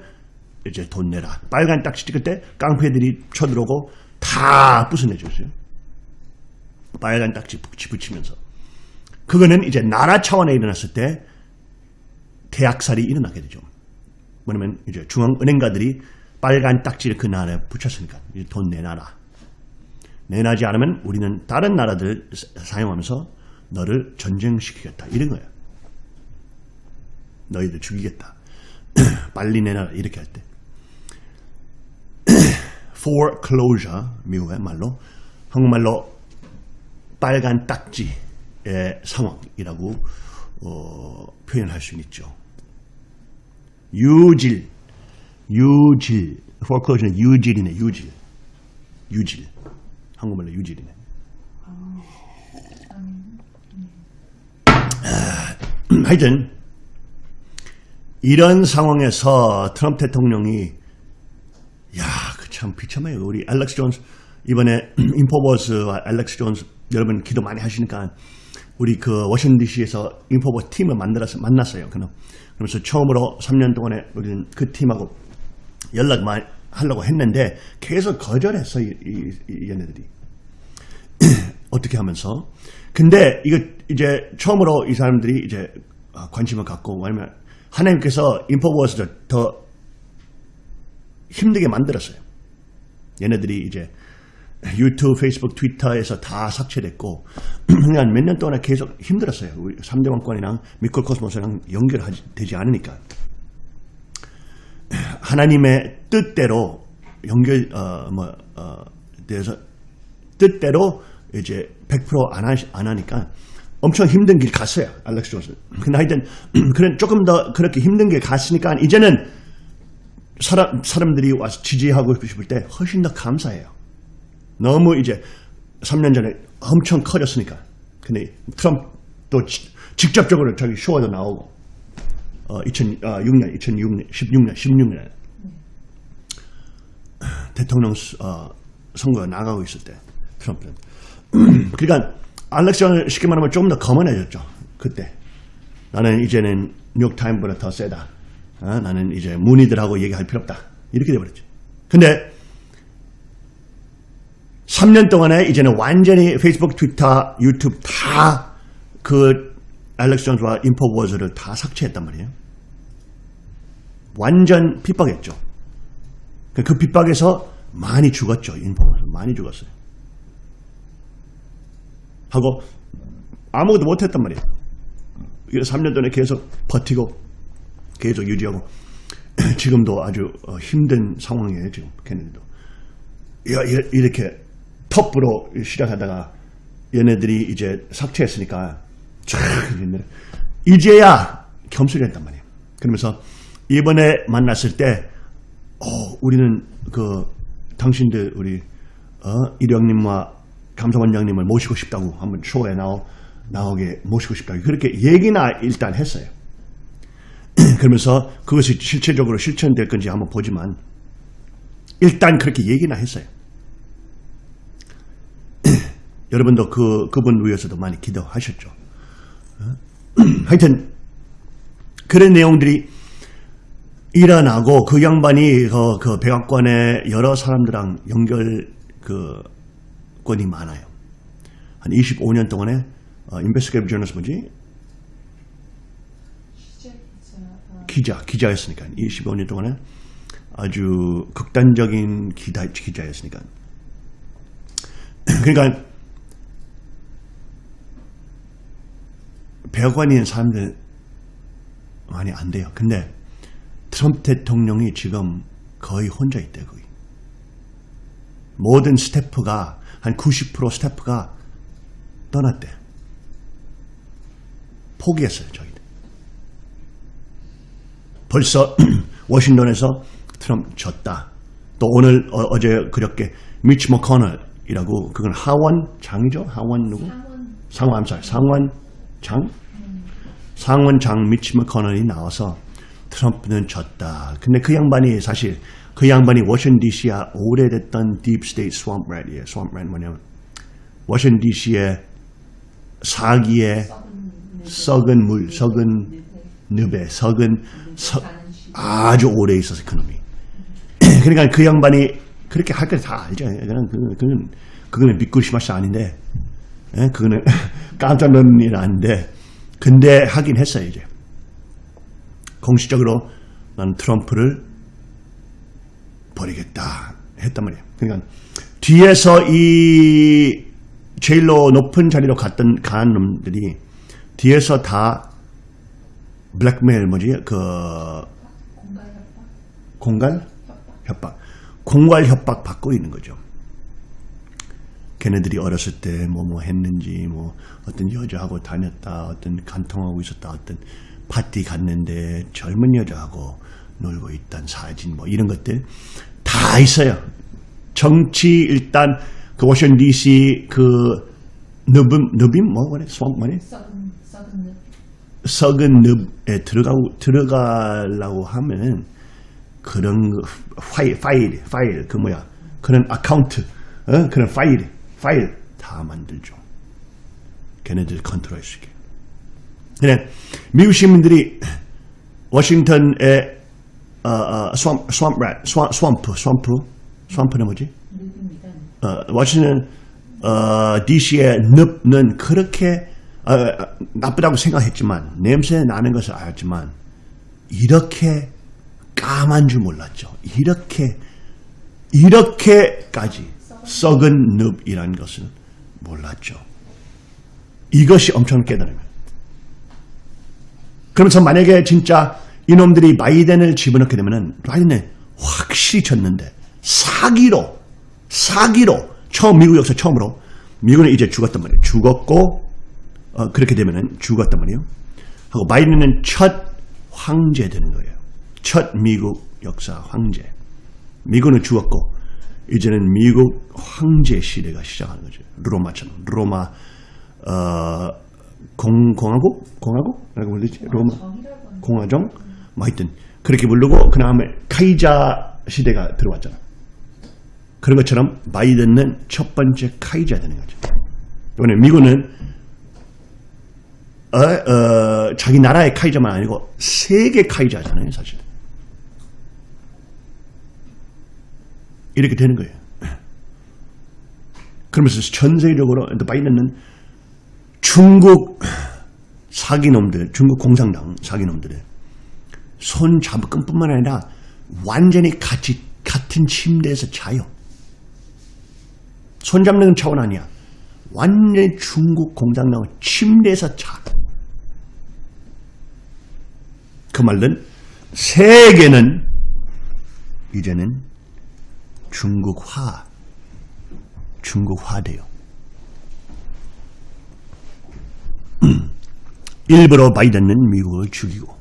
이제 돈 내라. 빨간 딱지 찍을 때 깡패들이 쳐들어오고 다 부숴내줬어요. 빨간 딱지 붙이 붙이면서 그거는 이제 나라 차원에 일어났을 때 대학살이 일어나게 되죠. 뭐냐면 이제 중앙은행가들이 빨간 딱지를 그 나라에 붙였으니까 이제 돈 내놔라. 내놔지 않으면 우리는 다른 나라들 사- 사용하면서 너를 전쟁시키겠다. 이런 거예요. 너희들 죽이겠다. 빨리 내놔라. 이렇게 할 때. foreclosure, 미국의 말로. 한국말로 빨간 딱지의 상황이라고 어, 표현할 수 있죠. 유질, 유질, foreclosure는 유질이네, 유질, 유질. 한국말로 유질이네. 하여튼 이런 상황에서 트럼프 대통령이 야, 그 참 비참해요. 우리 알렉스 존스 이번에 Infowars와 알렉스 존스 여러분 기도 많이 하시니까 우리 그 워싱턴 DC에서 Infowars 팀을 만들어서 만났어요. 그럼 그러면서 처음으로 3년 동안에 우리는 그 팀하고 연락 많이 하려고 했는데 계속 거절했어 이, 이, 이 얘네들이. 어떻게 하면서 근데 이거 이제 처음으로 이 사람들이 이제 어, 관심을 갖고 왜냐면 하나님께서 인포버스를 더 힘들게 만들었어요. 얘네들이 이제 유튜브, 페이스북, 트위터에서 다 삭제됐고 그냥 몇 년 동안 계속 힘들었어요. 우리 3대 왕권이랑 미콜 코스모스랑 연결되지 않으니까 하나님의 뜻대로 연결 어뭐 어, 돼서 뜻대로 이제 100%안 안 하니까 엄청 힘든 길 갔어요. 알렉스 존스. 근데 하여튼 그런 조금 더 그렇게 힘든 길 갔으니까 이제는 사람 사람들이 와서 지지하고 싶을 때 훨씬 더 감사해요. 너무 이제 3년 전에 엄청 커졌으니까. 근데 트럼프도 지- 직접적으로 저기 쇼에도 나오고, 어, 2006년, 2006년, 16년, 16년에 대통령 수- 어, 선거가 나가고 있을 때 트럼프는. 그러니까 알렉산더 쉽게 말하면 좀더 거만해졌죠. 그때. 나는 이제는 뉴욕타임보다 더 세다. 어, 나는 이제 문의들하고 얘기할 필요 없다. 이렇게 돼버렸죠. 근데 3년 동안에 이제는 완전히 페이스북, 트위터, 유튜브 다 그 알렉스 존스와 인포워즈를 다 삭제했단 말이에요. 완전 핍박했죠. 그- 그 핍박에서 많이 죽었죠. 인포워즈 많이 죽었어요. 하고 아무것도 못했단 말이에요. 그래서 3년 동안에 계속 버티고 계속 유지하고 지금도 아주 어, 힘든 상황이에요. 지금 걔네들도. 이렇게 톱으로 시작하다가 얘네들이 이제 삭제했으니까 이제야 겸손했단 말이에요. 그러면서 이번에 만났을 때 어, 우리는 그 당신들 우리 어, 일영님과 감사원장님을 모시고 싶다고 한번 쇼에 나오, 나오게 모시고 싶다고 그렇게 얘기나 일단 했어요. 그러면서 그것이 실체적으로 실천될 건지 한번 보지만 일단 그렇게 얘기나 했어요. 여러분도 그, 그분 위해서도 많이 기도하셨죠. 어? 하여튼, 그런 내용들이 일어나고 그 양반이 그, 그 백악관에 여러 사람들랑 연결 그 권이 많아요. 한 25년 동안에 어, 인베스티게이브 저널스 뭐지? 기자, 기자였으니까 25년 동안에 아주 극단적인 기다, 기자였으니까. 그러니까 있는 사람들 많이 안 돼요. 근데 트럼프 대통령이 지금 거의 혼자 있대 거의. 모든 스태프가 한 90% 스태프가 떠났대. 포기했어요 저희들. 벌써 워싱턴에서 트럼프 졌다. 또 오늘 어, 제 그저께 미치 맥코넬이라고 그건 하원 장이죠? 하원 누구? 상원 암살 상원 장 상원 장 미치 맥코넬이 나와서 트럼프는 졌다. 근데 그 양반이 사실 그 양반이 워싱턴 DC야 오래됐던 deep state swamp rat이에요. swamp rat 뭐냐면 워싱턴 DC의 사기에 썩은 물, 썩은 늪에 썩은 서, 아주 오래 있어서 그 놈이. 그러니까 그 양반이 그렇게 할 걸 다 알죠. 그냥 그, 그건 그거는 싶어서 아닌데, 예? 그거는 깜짝 놀란 일 아닌데, 근데 하긴 했어요 이제. 공식적으로 난 트럼프를 버리겠다 했단 말이에요. 그러니까 뒤에서 이 제일로 높은 자리로 갔던 간 놈들이 뒤에서 다 블랙메일 뭐지 그 공갈 협박 공갈 협박 받고 있는 거죠. 걔네들이 어렸을 때 뭐뭐 했는지 뭐 어떤 여자하고 다녔다 어떤 간통하고 있었다 어떤 파티 갔는데 젊은 여자하고 놀고 있던 사진 뭐 이런 것들 다 있어요. 정치 일단 그 워싱턴 DC 그 느빔 느빔 뭐 뭐래 수학 뭐래 썩은 늪에 들어가고 들어가려고 하면은 그런 거, 파일 파일 파일 그 뭐야 그런 아카운트 어? 그런 파일 파일 다 만들죠. 걔네들 컨트롤할 수 있게. 그래 미국 시민들이 워싱턴의 어, 어, swamp swamp rat swamp swamp swamp swamp는 뭐지? 어, 워싱턴 어, DC의 늪은 그렇게 어, 나쁘다고 생각했지만 냄새 나는 것을 알았지만 이렇게 까만 줄 몰랐죠. 이렇게 이렇게까지 썩은 늪이라는 것을 몰랐죠. 이것이 엄청 깨달음이에요. 그러면서 만약에 진짜 이놈들이 바이든을 집어넣게 되면은 바이든은 확실히 졌는데 사기로 사기로 처음 미국 역사 처음으로 미국은 이제 죽었단 말이에요. 죽었고 어, 그렇게 되면은 죽었단 말이에요. 하고 바이든은 첫 황제 되는 거예요. 첫 미국 역사 황제. 미국은 죽었고 이제는 미국 황제 시대가 시작하는 거죠. 로마처럼 로마 어, 공, 공화국 공화국 라고 불리지 로마 정이라고 하는 공화정 뭐 하여튼 그렇게 부르고 그 다음에 카이자 시대가 들어왔잖아. 그런 것처럼 바이든은 첫 번째 카이자 되는 거죠. 이번에 미국은 어, 어, 자기 나라의 카이자만 아니고 세계 카이자잖아요, 사실. 이렇게 되는 거예요. 그러면서 전 세계적으로 바이든은 중국 사기놈들, 중국 공산당 사기놈들의 손 잡을 뿐만 아니라 완전히 같이 같은 침대에서 자요. 손 잡는 차원 아니야. 완전히 중국 공산당 침대에서 자. 그 말은 세계는 이제는 중국화, 중국화 돼요. 일부러 바이든은 미국을 죽이고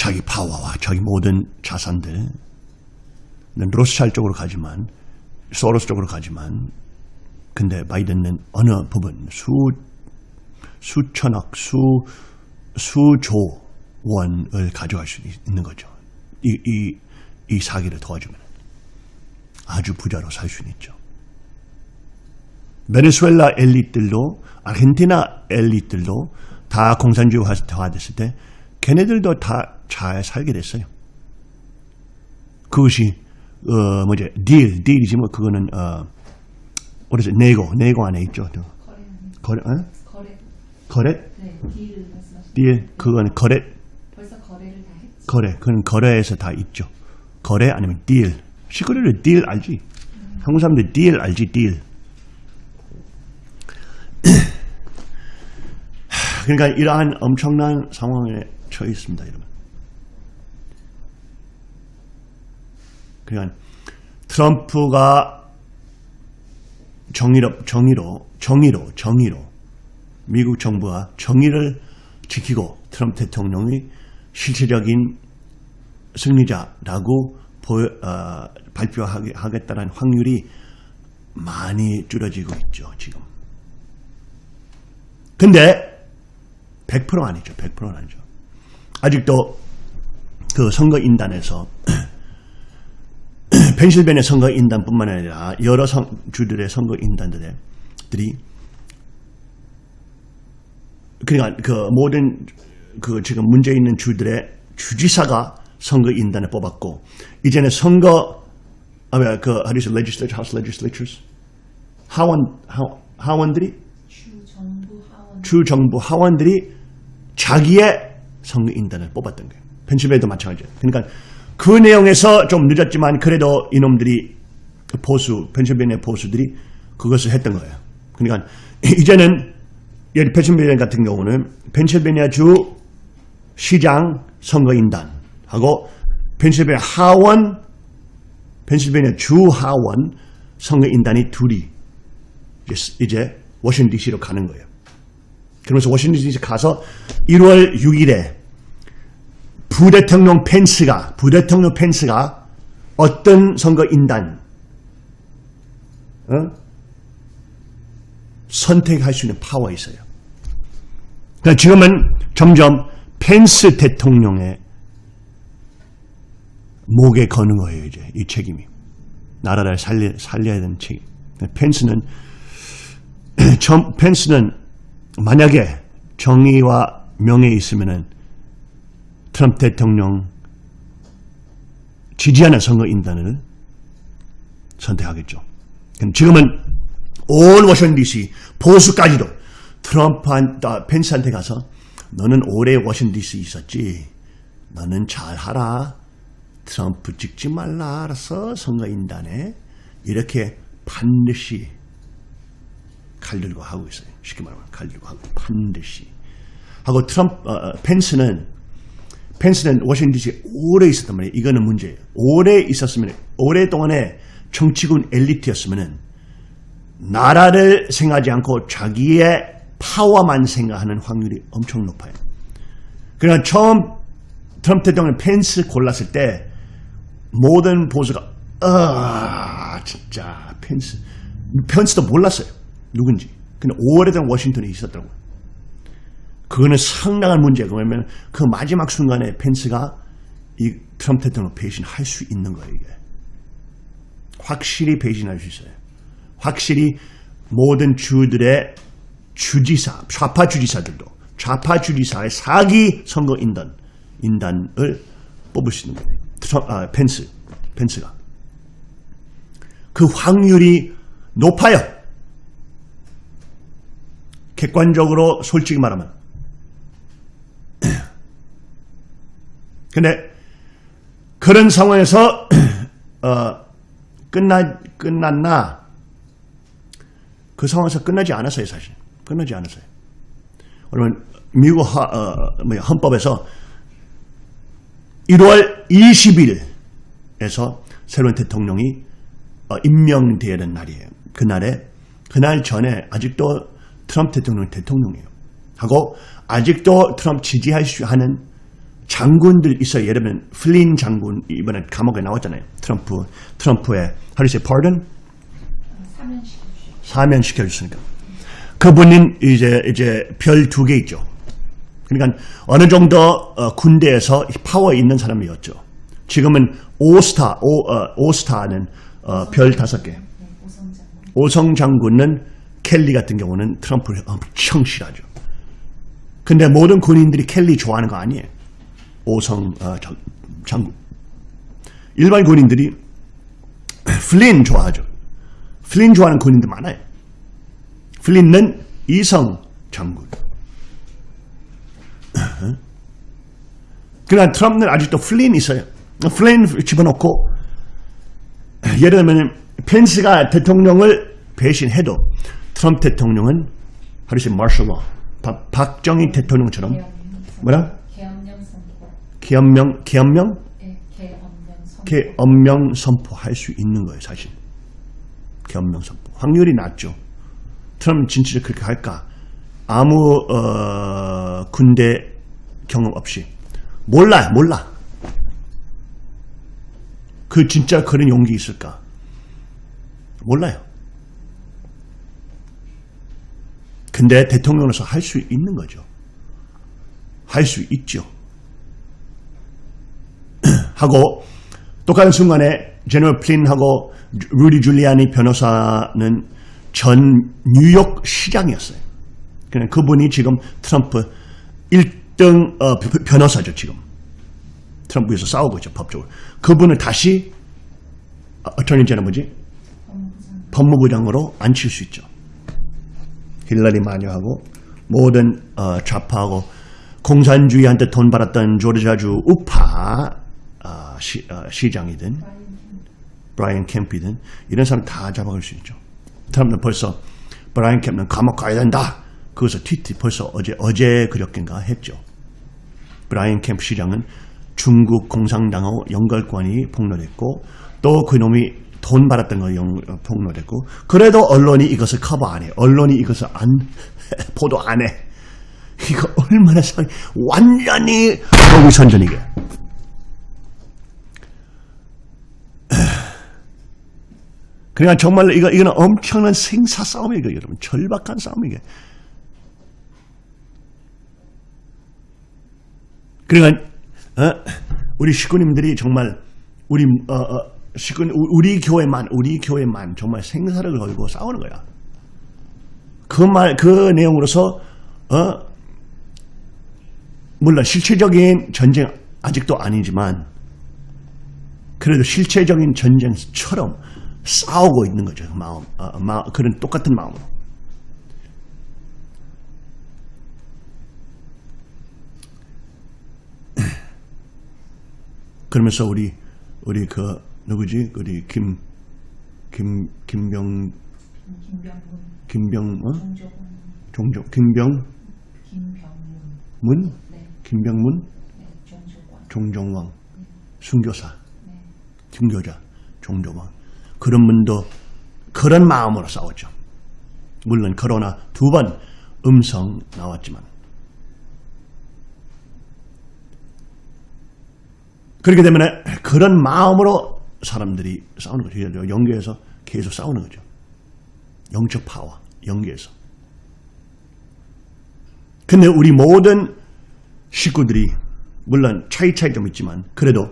자기 파워와 자기 모든 자산들 로스찰 쪽으로 가지만 소로스 쪽으로 가지만 근데 바이든은 어느 부분 수 수천억 수 수조 원을 가져갈 수 있는 거죠. 이 이 이 사기를 도와주면 아주 부자로 살 수는 있죠. 베네수엘라 엘리트들도 아르헨티나 엘리트들도 다 공산주의화 됐을 때 걔네들도 다 잘 살게 됐어요. 그것이 어 뭐지 딜 딜이지 뭐 그거는 어 어디서 네고 네고 안에 있죠. 또. 거래 거래 어? 거래 거래 네 딜 딜 그거는 거래 벌써 거래를 다 했지 거래 그건 거래에서 다 있죠. 거래 아니면 딜 시거리를 딜 알지? 한국 사람들 딜 알지 딜. 하, 그러니까 이러한 엄청난 상황에 처해 있습니다, 여러분. 그러니까 트럼프가 정의로 정의로 정의로 정의로 미국 정부가 정의를 지키고 트럼프 대통령이 실질적인 승리자라고 보여, 어, 발표하겠다는 확률이 많이 줄어지고 있죠, 지금. 근데 100% 아니죠. 100%는 아니죠. 아직도 그 선거인단에서 펜실베니아 선거인단뿐만 아니라 여러 선, 주들의 선거인단들이 그러니까 그 모든 그 지금 문제 있는 주들의 주지사가 선거인단을 뽑았고 이제는 선거 아그 how do you say legislature house legislatures 하원 하, 하원들이 주 정부 하원 주 정부 하원들이 자기의 선거인단을 뽑았던 거예요. 펜실베니아도 마찬가지예요. 그러니까 그 내용에서 좀 늦었지만 그래도 이놈들이 보수 펜실베니아 보수들이 그것을 했던 거예요. 그러니까 이제는 예를 펜실베니아 같은 경우는 펜실베니아 주 시장 선거인단하고 펜실베니아 하원 펜실베니아 주 하원 선거인단이 둘이 이제 워싱턴 DC로 가는 거예요. 그러면서 워싱턴 DC 가서 1월 6일에 부대통령 펜스가 부대통령 펜스가 어떤 선거인단 어? 선택할 수 있는 파워가 있어요. 그러니까 지금은 점점 펜스 대통령의 목에 거는 거예요. 이제 이 책임이 나라를 살려, 살려야 되는 책임. 펜스는 점, 펜스는 만약에 정의와 명예에 있으면은 트럼프 대통령 지지하는 선거인단을 선택하겠죠. 그럼 지금은 온 워싱턴 DC 보수까지도 트럼프한 아, 펜스한테 가서 너는 오래 워싱턴 DC 있었지. 너는 잘하라. 트럼프 찍지 말라. 알았어. 선거인단에 이렇게 반드시 칼 들고 하고 있어요. 쉽게 말하면 칼 들고 하고 반드시 하고 트럼프 어, 어, 펜스는 펜스는 워싱턴 DC 오래 있었단 말이에요. 이거는 문제예요. 오래 있었으면 오랫동안에 정치군 엘리트였으면은 나라를 생각하지 않고 자기의 파워만 생각하는 확률이 엄청 높아요. 그러니까 처음 트럼프 대통령 펜스 골랐을 때 모든 보수가 아 진짜 펜스 펜스도 몰랐어요 누군지 근데 오래된 워싱턴에 있었더라고요 그거는 상당한 문제고 왜냐면 그 마지막 순간에 펜스가 이 트럼프 대통령 배신할 수 있는 거예요 이게. 확실히 배신할 수 있어요. 확실히 모든 주들의 주지사 좌파 주지사들도 좌파 주지사의 사기 선거 인단 인단을 뽑을 수 있는 거예요. 트럼, 아, 펜스 펜스가. 그 확률이 높아요. 객관적으로 솔직히 말하면. 근데 그런 상황에서 어, 끝나 끝났나? 그 상황에서 끝나지 않았어요, 사실. 끝나지 않았어요. 그러면 미국 하, 어, 뭐야, 헌법에서 1월 20일에서 새로운 대통령이 어, 임명되어야 되는 날이에요. 그날에 그날 전에 아직도 트럼프 대통령 대통령이에요. 하고 아직도 트럼프 지지할 수 하는 장군들 있어요. 예를 들면 플린 장군 이번에 감옥에 나왔잖아요. 트럼프 트럼프의 하리스 pardon. 사면 시켜줬으니까 그분은 이제 이제 별 두 개 있죠. 그러니까 어느 정도 어, 군대에서 파워 있는 사람이었죠. 지금은 오스타 오, 어, 오스타는 어, 별 다섯 개. 네, 오성장. 오성 장군은 켈리 같은 경우는 트럼프를 엄청 싫어하죠. 근데 모든 군인들이 켈리 좋아하는 거 아니에요. 오성 어, 장, 장군. 일반 군인들이 플린 좋아하죠. 플린 좋아하는 군인들 많아요. 플린은 이성 장군. 그러나 트럼프는 아직도 플린 있어요. 플린 집어넣고 예를 들면 펜스가 대통령을 배신해도 트럼프 대통령은 하루씩 마셜러 박정희 대통령처럼 뭐라? 계엄명 네, 계엄령 선포. 계엄명 선포 할 수 있는 거예요 사실. 계엄명 선포. 확률이 낮죠. 트럼프 진짜 그렇게 할까? 아무 어, 군대 경험 없이. 몰라 몰라. 그 진짜 그런 용기 있을까? 몰라요. 근데 대통령으로서 할 수 있는 거죠. 할 수 있죠 하고 똑같은 순간에 제너럴 플린하고 루디 줄리아니 변호사는 전 뉴욕 시장이었어요. 그냥 그분이 지금 트럼프 1등 어, 벼- 변호사죠 지금. 트럼프에서 싸우고 있죠 법적으로. 그분을 다시 attorney general 뭐지? 법무부장. 법무부장으로 앉힐 수 있죠. 힐러리 마녀하고 모든 어, 좌파하고 공산주의한테 돈 받았던 조지아주 우파 어, 시, 장이든 브라이언 켐프든 이런 사람 다 잡아갈 수 있죠. 트럼프는 벌써 브라이언 켐프는 감옥 가야 된다. 그것을 트위트 벌써 어제 어제 그저께인가 했죠. 브라이언 캠프 시장은 중국 공산당하고 연결관이 폭로됐고 또 그놈이 돈 받았던 거 영- 어, 폭로됐고 그래도 언론이 이것을 커버 안 해. 언론이 이것을 안 보도 안 해. 이거 얼마나 상 완전히 거기선전이게. 그러니까 정말 이거 이거는 엄청난 생사 싸움이에요, 여러분. 절박한 싸움이게. 그러니까 어? 우리 식구님들이 정말 우리 어, 어, 식구 우리 교회만 우리 교회만 정말 생사를 걸고 싸우는 거야. 그 말 그 내용으로서 어 물론 실체적인 전쟁 아직도 아니지만 그래도 실체적인 전쟁처럼 싸우고 있는 거죠. 마음, 어, 마, 그런 똑같은 마음으로. 그러면서 우리 우리 그 누구지? 우리 김 김 김병 김병문. 김병 어? 종종 김병문 김병 문. 네. 김병문 네. 종종왕 순교사 네. 순교자 종종왕 그런 분도 그런 마음으로 싸웠죠. 물론 코로나 두 번 음성 나왔지만 그렇기 때문에 그런 마음으로 사람들이 싸우는 거죠. 영계에서 계속 싸우는 거죠. 영적 파워, 영계에서. 근데 우리 모든 식구들이 물론 차이 차이 좀 있지만 그래도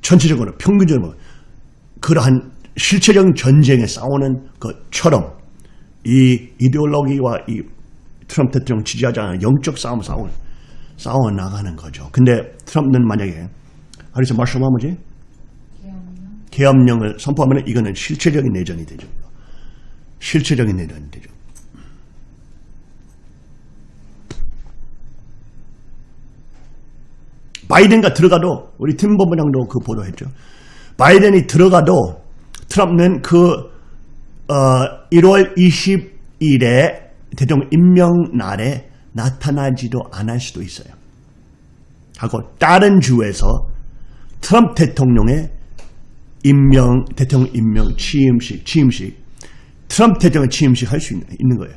전체적으로 평균적으로 그러한 실체적인 전쟁에 싸우는 것처럼 이 이데올로기와 이 트럼프 대통령 지지하지 않은 영적 싸움을 싸워, 싸워 나가는 거죠. 근데 트럼프는 만약에 하리스 마셜 뭐지? 계엄령을 선포하면 이거는 실체적인 내전이 되죠. 실체적인 내전이 되죠. 바이든가 들어가도 우리 팀 본부장도 그 보도했죠. 바이든이 들어가도 트럼프는 그 어, 1월 20일에 대통령 임명 날에 나타나지도 않을 수도 있어요. 하고 다른 주에서 트럼프 대통령의 임명 대통령 임명 취임식 취임식 트럼프 대통령 취임식 할 수 있는, 있는 거예요.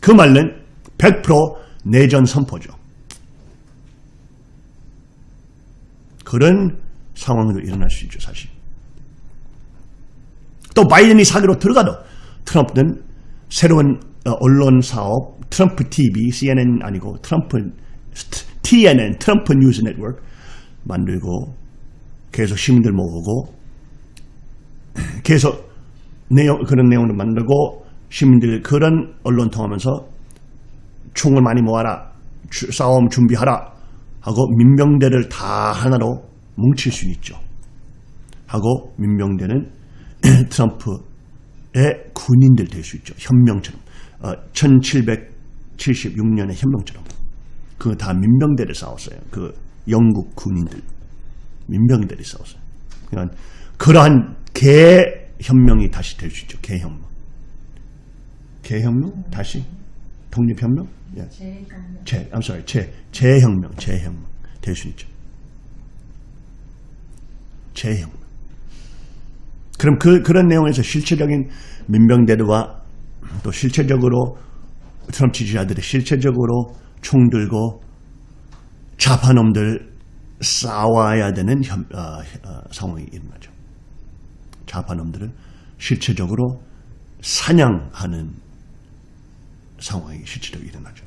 그 말은 100% 내전 선포죠. 그런 상황도 일어날 수 있죠, 사실. 또 바이든이 사기로 들어가도 트럼프는 새로운 어, 언론 사업 트럼프 TV, CNN 아니고 트럼프 TNN, 트럼프 뉴스 네트워크 만들고 계속 시민들 모으고 계속 내용 그런 내용을 만들고 시민들 그런 언론 통하면서 총을 많이 모아라 주, 싸움 준비하라 하고 민병대를 다 하나로 뭉칠 수 있죠. 하고 민병대는 트럼프의 군인들 될 수 있죠. 현명처럼. 어, 1776년의 현명처럼. 그다 민병대를 싸웠어요. 그 영국 군인들. 민병대를 싸웠어요. 그러니까 그러한 개현명이 다시 될 수 있죠. 개현명. 개현명? 다시? 독립현명? 예. 재, I'm sorry, 재, 재혁명, 재혁명 될 수 있죠. 재혁명. 그럼 그, 그런 내용에서 실체적인 민병대와 또 실체적으로 트럼프 지지자들이 실체적으로 총 들고 좌파놈들 싸워야 되는 현, 어, 어, 상황이 일어나죠. 좌파놈들을 실체적으로 사냥하는 상황이 실제로 일어나죠.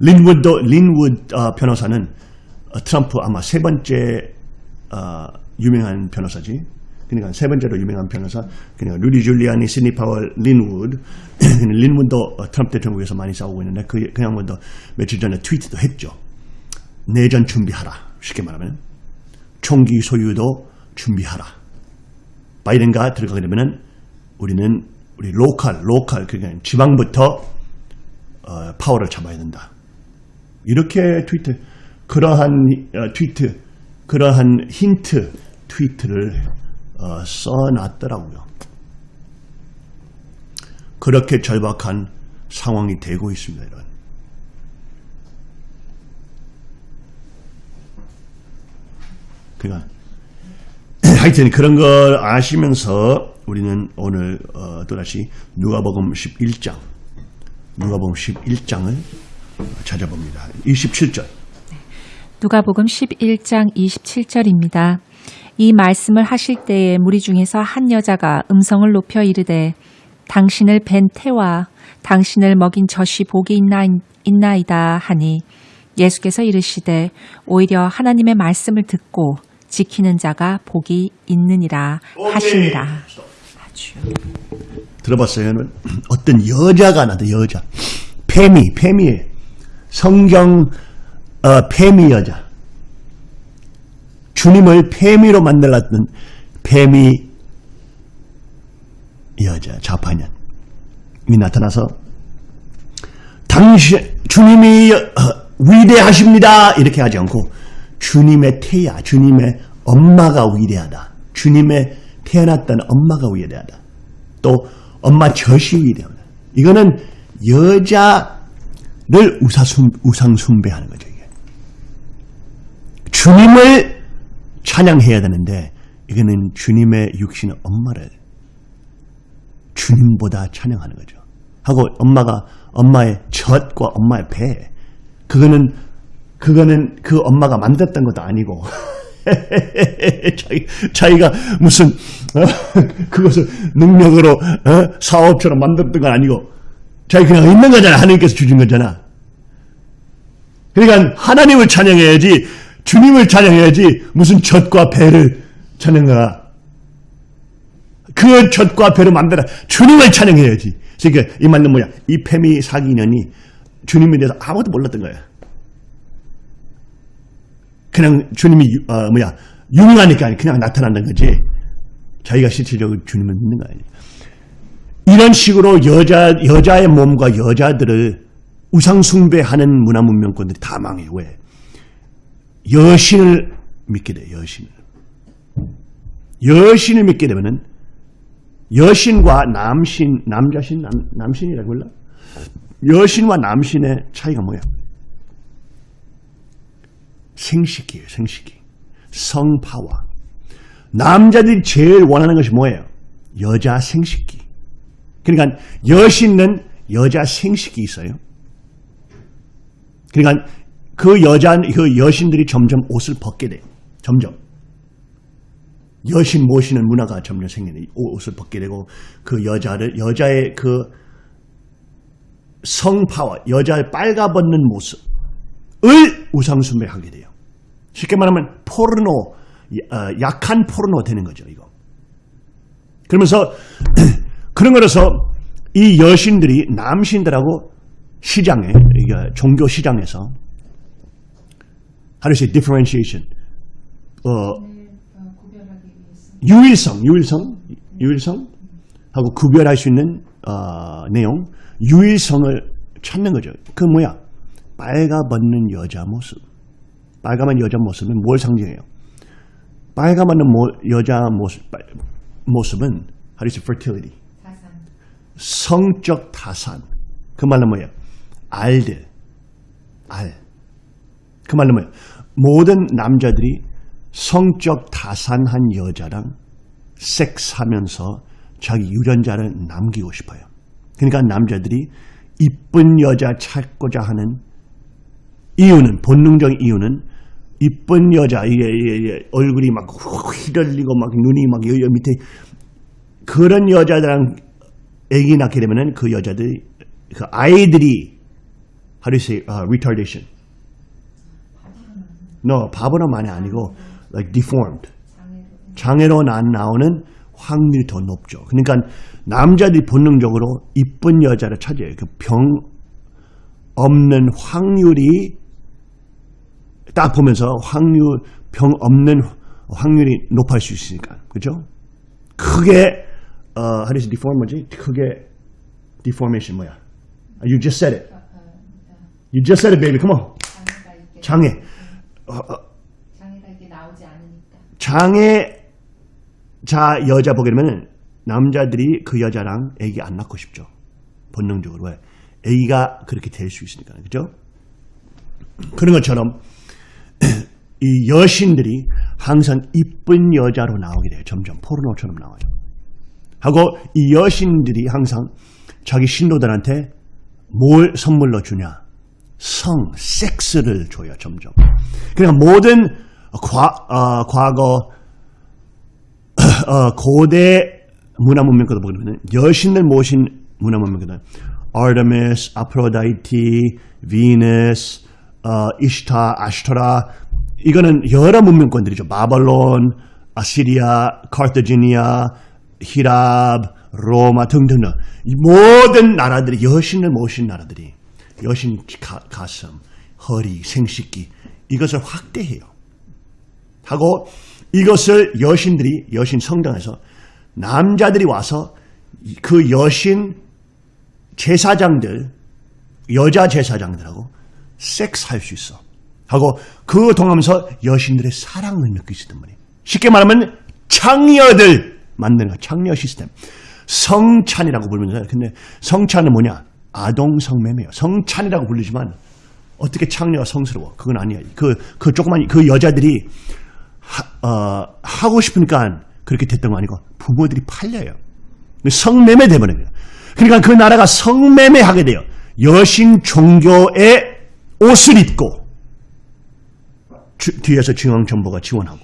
린우드도 린우드 어, 변호사는 어, 트럼프 아마 세 번째 어, 유명한 변호사지. 그러니까 세 번째로 유명한 변호사. 그러니까 루디 줄리아니, 시드니 파월, 린우드. 린우드도 어, 트럼프 대통령에서 많이 싸우고 있는데 그, 그 양반도 며칠 전에 tweet도 했죠. 내전 준비하라. 쉽게 말하면 총기 소유도 준비하라. 바이든가 들어가게 되면은 우리는 우리 local, local 그러니까 지방부터 어, 파워를 잡아야 된다. 이렇게 트위트 그러한 어, 트위트 그러한 힌트 tweet를 어, 써놨더라고요. 그렇게 절박한 상황이 되고 있습니다. 이런. 그러니까 하여튼 그런 걸 아시면서 우리는 오늘 어, 또다시 누가복음 11장 누가복음 11장을 찾아봅니다. 27절 누가복음 11장 27절입니다. 이 말씀을 하실 때에 무리 중에서 한 여자가 음성을 높여 이르되 당신을 뵌 태와 당신을 먹인 젖이 복이 있나, 있나이다 하니 예수께서 이르시되 오히려 하나님의 말씀을 듣고 지키는 자가 복이 있느니라 하시니라. 아주 들어봤어요? 여러분? 어떤 여자가 나도 여자 페미 페미에 성경 어, 페미 여자. 주님을 페미로 만들었던 페미 여자 좌파년이 나타나서 당신 주님이 어, 위대하십니다. 이렇게 하지 않고 주님의 태야 주님의 엄마가 위대하다. 주님의 태어났던 엄마가 위대하다. 또 엄마 젖이 위대하다. 이거는 여자를 우상숭배하는 거죠. 주님을 찬양해야 되는데 이거는 주님의 육신의 엄마를 주님보다 찬양하는 거죠. 하고 엄마가 엄마의 젖과 엄마의 배 그거는 그거는 그 엄마가 만들었던 것도 아니고 자기, 자기가 무슨 어? 그것을 능력으로 어? 사업처럼 만들었던 건 아니고 자기 그냥 있는 거잖아. 하나님께서 주신 거잖아. 그러니까 하나님을 찬양해야지 주님을 찬양해야지 무슨 젖과 배를 찬양하라. 그 젖과 배를 만들어 주님을 찬양해야지. 그러니까 이 말은 뭐야? 이 페미 사기년이 주님에 대해서 아무것도 몰랐던 거야. 그냥 주님이 유- 어, 뭐야 유명하니까 그냥 나타난다는 거지. 자기가 실질적으로 주님을 믿는 거 아니야. 이런 식으로 여자 여자의 몸과 여자들을 우상 숭배하는 문화 문명권들이 다 망해요. 왜? 여신을 믿게 돼. 여신을. 여신을 믿게 되면은 여신과 남신, 남자신, 남, 남신이라고 몰라? 여신과 남신의 차이가 뭐야? 생식기예요, 생식기. 성파와. 남자들이 제일 원하는 것이 뭐예요? 여자 생식기. 그러니까 여신은 여자 생식이 있어요. 그러니까 그 여자, 그 여신들이 점점 옷을 벗게 돼요. 점점. 여신 모시는 문화가 점점 생기네. 옷을 벗게 되고 그 여자를 여자의 그 성파와 여자의 빨가벗는 모습을 우상숭배하게 돼요. 쉽게 말하면 포르노, 어, 약한 포르노 되는 거죠. 이거. 그러면서 그런 거라서 이 여신들이 남신들하고 시장에 종교 시장에서 how do you say differentiation 어 유일성 유일성 유일성 하고 구별할 수 있는 어, 내용 유일성을 찾는 거죠. 그 뭐야? 빨가 벗는 여자 모습. 빨가벗는 여자 모습은 뭘 상징해요? 모- 여자 모습 빨- 모습은 how do you say fertility 성적 타산. 그 말은 뭐예요? 알들. 알. 그 말은 뭐예요? 모든 남자들이 성적 타산한 여자랑 섹스하면서 자기 유전자를 남기고 싶어요. 그러니까 남자들이 이쁜 여자 찾고자 하는 이유는 본능적인 이유는 이쁜 여자 이게, 이게, 이게 얼굴이 막 휘날리고 막 눈이 막 여기 밑에 그런 여자들랑 애기 낳게 되면은 그 여자들이 그 아이들이 you say uh, retardation? No, 바보로만이 아니고 like deformed. 장애로 나- 나오는 확률이 더 높죠. 그러니까 남자들이 본능적으로 이쁜 여자를 찾아요. 그 병 없는 확률이 딱 보면서 확률 병 없는 확률이 높을 수 있으니까 그죠? 크게 어, how do you say deform 뭐지? 크게 deformation 뭐야? You just said it. You just said it, baby. Come on. 이게 장애. 어, 어, 장애가 나오지 않으니까 장애 자 여자 보게 되면 남자들이 그 여자랑 애기 안 낳고 싶죠. 본능적으로 왜? 애기가 그렇게 될 수 있으니까 그죠? 그런 것처럼 이 여신들이 항상 이쁜 여자로 나오게 돼요. 점점 포르노처럼 나와요. 하고 이 여신들이 항상 자기 신도들한테 뭘 선물로 주냐? 성, 섹스를 줘요. 점점. 그러니까 모든 과, 어, 과거 어, 고대 문화 문명권도 보게 되면 여신을 모신 문화 문명권은 아르테미스, 아프로다이티, 비너스, 어, 이시타, 아시토라 이거는 여러 문명권들이죠. 바벨론, 아시리아, 카르타지니아, 히랍, 로마 등등 이 모든 나라들이 여신을 모신 나라들이 여신 가, 가슴, 허리, 생식기 이것을 확대해요. 하고 이것을 여신들이 여신 성당에서 남자들이 와서 그 여신 제사장들 여자 제사장들하고 섹스할 수 있어. 하고 그거 통하면서 여신들의 사랑을 느낄 수 있단 말이에요. 쉽게 말하면 창녀들 만드는 거 창녀 시스템. 성찬이라고 부르면서 근데 성찬은 뭐냐? 아동 성매매요. 성찬이라고 부르지만 어떻게 창녀가 성스러워? 그건 아니야. 그, 그 조그만, 그 여자들이 하, 어, 하고 싶으니까 그렇게 됐던 거 아니고 부모들이 팔려요. 성매매 돼버려요. 그러니까 그 나라가 성매매하게 돼요. 여신 종교의 옷을 입고 주- 뒤에서 중앙정부가 지원하고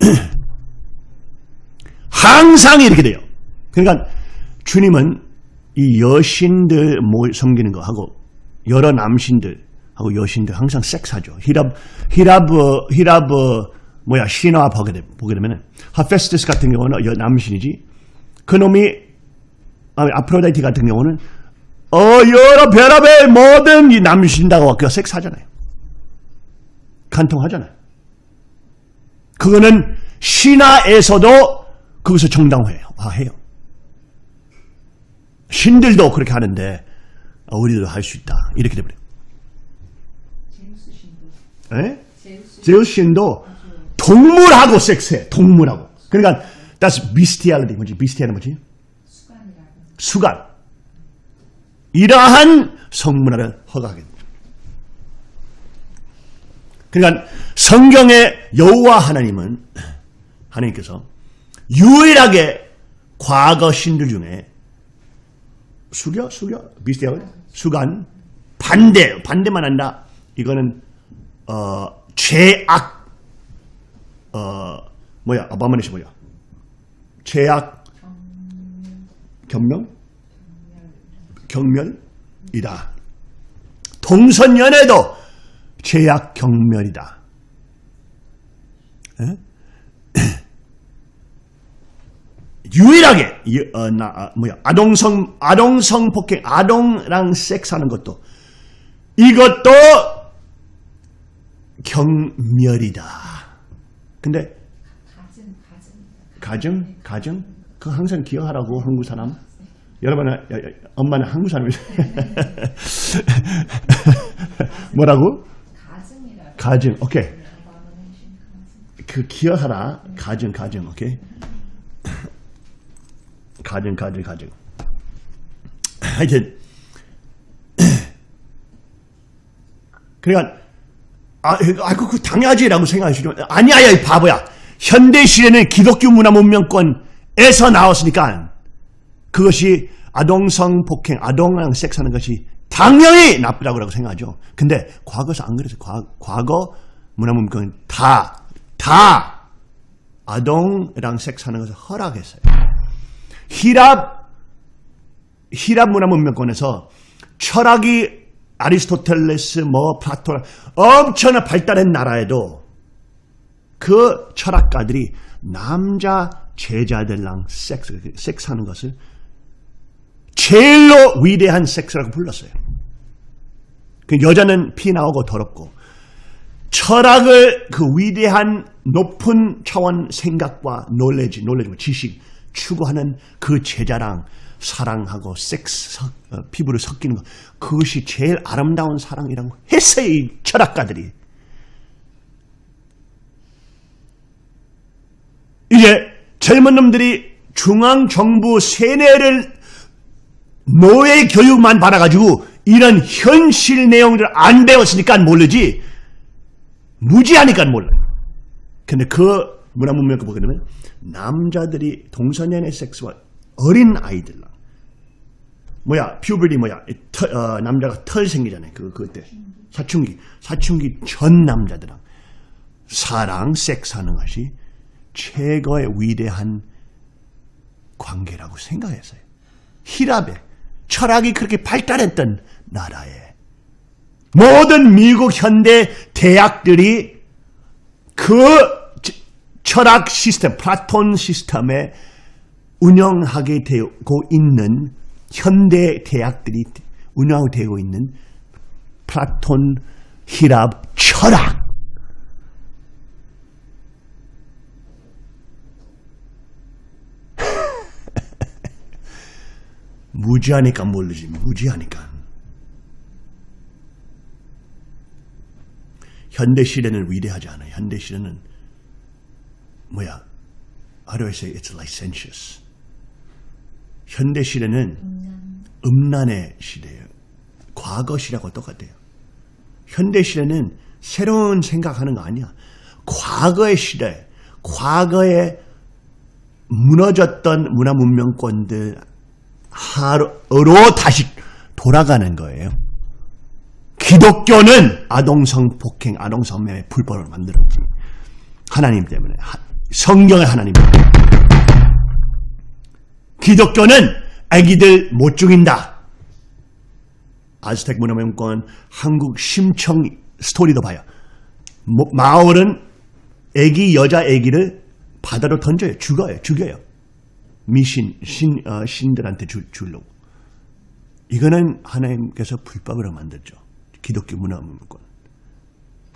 항상 이렇게 돼요. 그러니까 주님은 이 여신들 모 섬기는 거 하고 여러 남신들 하고 여신들 항상 섹스하죠. 히랍 히랍 히랍 뭐야 신화 보게 되, 보게 되면은 하페스티스 같은 경우는 여, 남신이지. 그놈이 아, 아프로다이티 같은 경우는 어 여러 별의별 모든 이 남신다고 그 섹스하잖아요. 간통하잖아요. 그거는 신화에서도 그것을 정당화해요. 해요. 신들도 그렇게 하는데 어, 우리도 할 수 있다. 이렇게 돼버려요. 에? 제우스 신도 동물하고 섹스해. 동물하고. 그러니까 that's bestiality. 뭐지? bestiality 뭐지? 수간. 이러한 성문화를 허가하게 됩니다. 그러니까 성경의 여호와 하나님은 하나님께서 유일하게 과거 신들 중에 수겨 수겨 비슷해요. 수간 반대 반대만 한다. 이거는 어 죄악. 어 뭐야? 아바마니시 뭐야? 죄악. 경명 경멸이다. 동선연애도 죄악 경멸이다. 에? 유일하게 이, 어, 나, 아, 뭐야 아동성 아동성 폭행 아동랑 섹스하는 것도 이것도 경멸이다. 근데 가증 가증. 가정 그거 항상 기억하라고 한국 사람. 여러분은 야, 야, 엄마는 한국 사람이죠. 뭐라고? 가정. 오케이. 가증. 그 기억하라. 가정 가정. 오케이. 가정 가정 가정. 하여튼 그러니까 아, 아, 그, 그 당연하지라고 생각하시죠. 아니야, 야, 이 바보야. 현대 시대는 기독교 문화 문명권에서 나왔으니까 그것이 아동 성폭행, 아동랑 섹스하는 것이 당연히 나쁘다고 생각하죠. 근데 과거에서 안 그랬어요. 과, 과거 문화 문명권 다, 다 아동랑 섹스하는 것을 허락했어요. 히랍 히랍 문화 문명권에서 철학이 아리스토텔레스 뭐 플라톤 엄청나 발달한 나라에도 그 철학가들이 남자 제자들랑 섹스 섹스하는 것을 제일로 위대한 섹스라고 불렀어요. 그 여자는 피 나오고 더럽고 철학을 그 위대한 높은 차원 생각과 놀래지, 놀래지, 지식 추구하는 그 제자랑 사랑하고 섹스, 섞- 어, 피부를 섞이는 것. 그것이 제일 아름다운 사랑이라고 했어요, 이 철학가들이. 이제 젊은 놈들이 중앙정부 세뇌를 노예 교육만 받아가지고 이런 현실 내용들 안 배웠으니까 모르지 무지하니까 몰라요. 근데 그 문화 문명 보게 되면 남자들이 동성연애 섹스와 어린 아이들랑 뭐야 퓨berty 뭐야 이 털, 어, 남자가 털 생기잖아요. 그 그때 사춘기 사춘기 전 남자들랑 사랑 섹스하는 것이 최고의 위대한 관계라고 생각했어요. 히랍에 철학이 그렇게 발달했던 나라에 모든 미국 현대 대학들이 그 지- 철학 시스템, 플라톤 시스템에 운영하게 되고 있는 현대 대학들이 운영되고 있는 플라톤 히랍 철학 무지하니까 모르지 무지하니까 현대 시대는 위대하지 않아요. 현대 시대는 뭐야? How do I say it's licentious? 현대 시대는 음란의 시대예요. 과거 시대하고 똑같아요. 현대 시대는 새로운 생각하는 거 아니야. 과거의 시대, 과거에 무너졌던 문화 문명권들 하로 다시 돌아가는 거예요. 기독교는 아동성 폭행, 아동성 매매 불법을 만들었지. 하나님 때문에. 하- 성경의 하나님 때문에. 기독교는 아기들 못 죽인다. 아즈텍 문화명권 한국 심청 스토리도 봐요. 뭐- 마을은 애기 여자 애기를 바다로 던져요. 죽어요. 죽여요. 미신 신 어, 신들한테 줄 줄로. 이거는 하나님께서 불법으로 만들죠. 기독교 문화문권.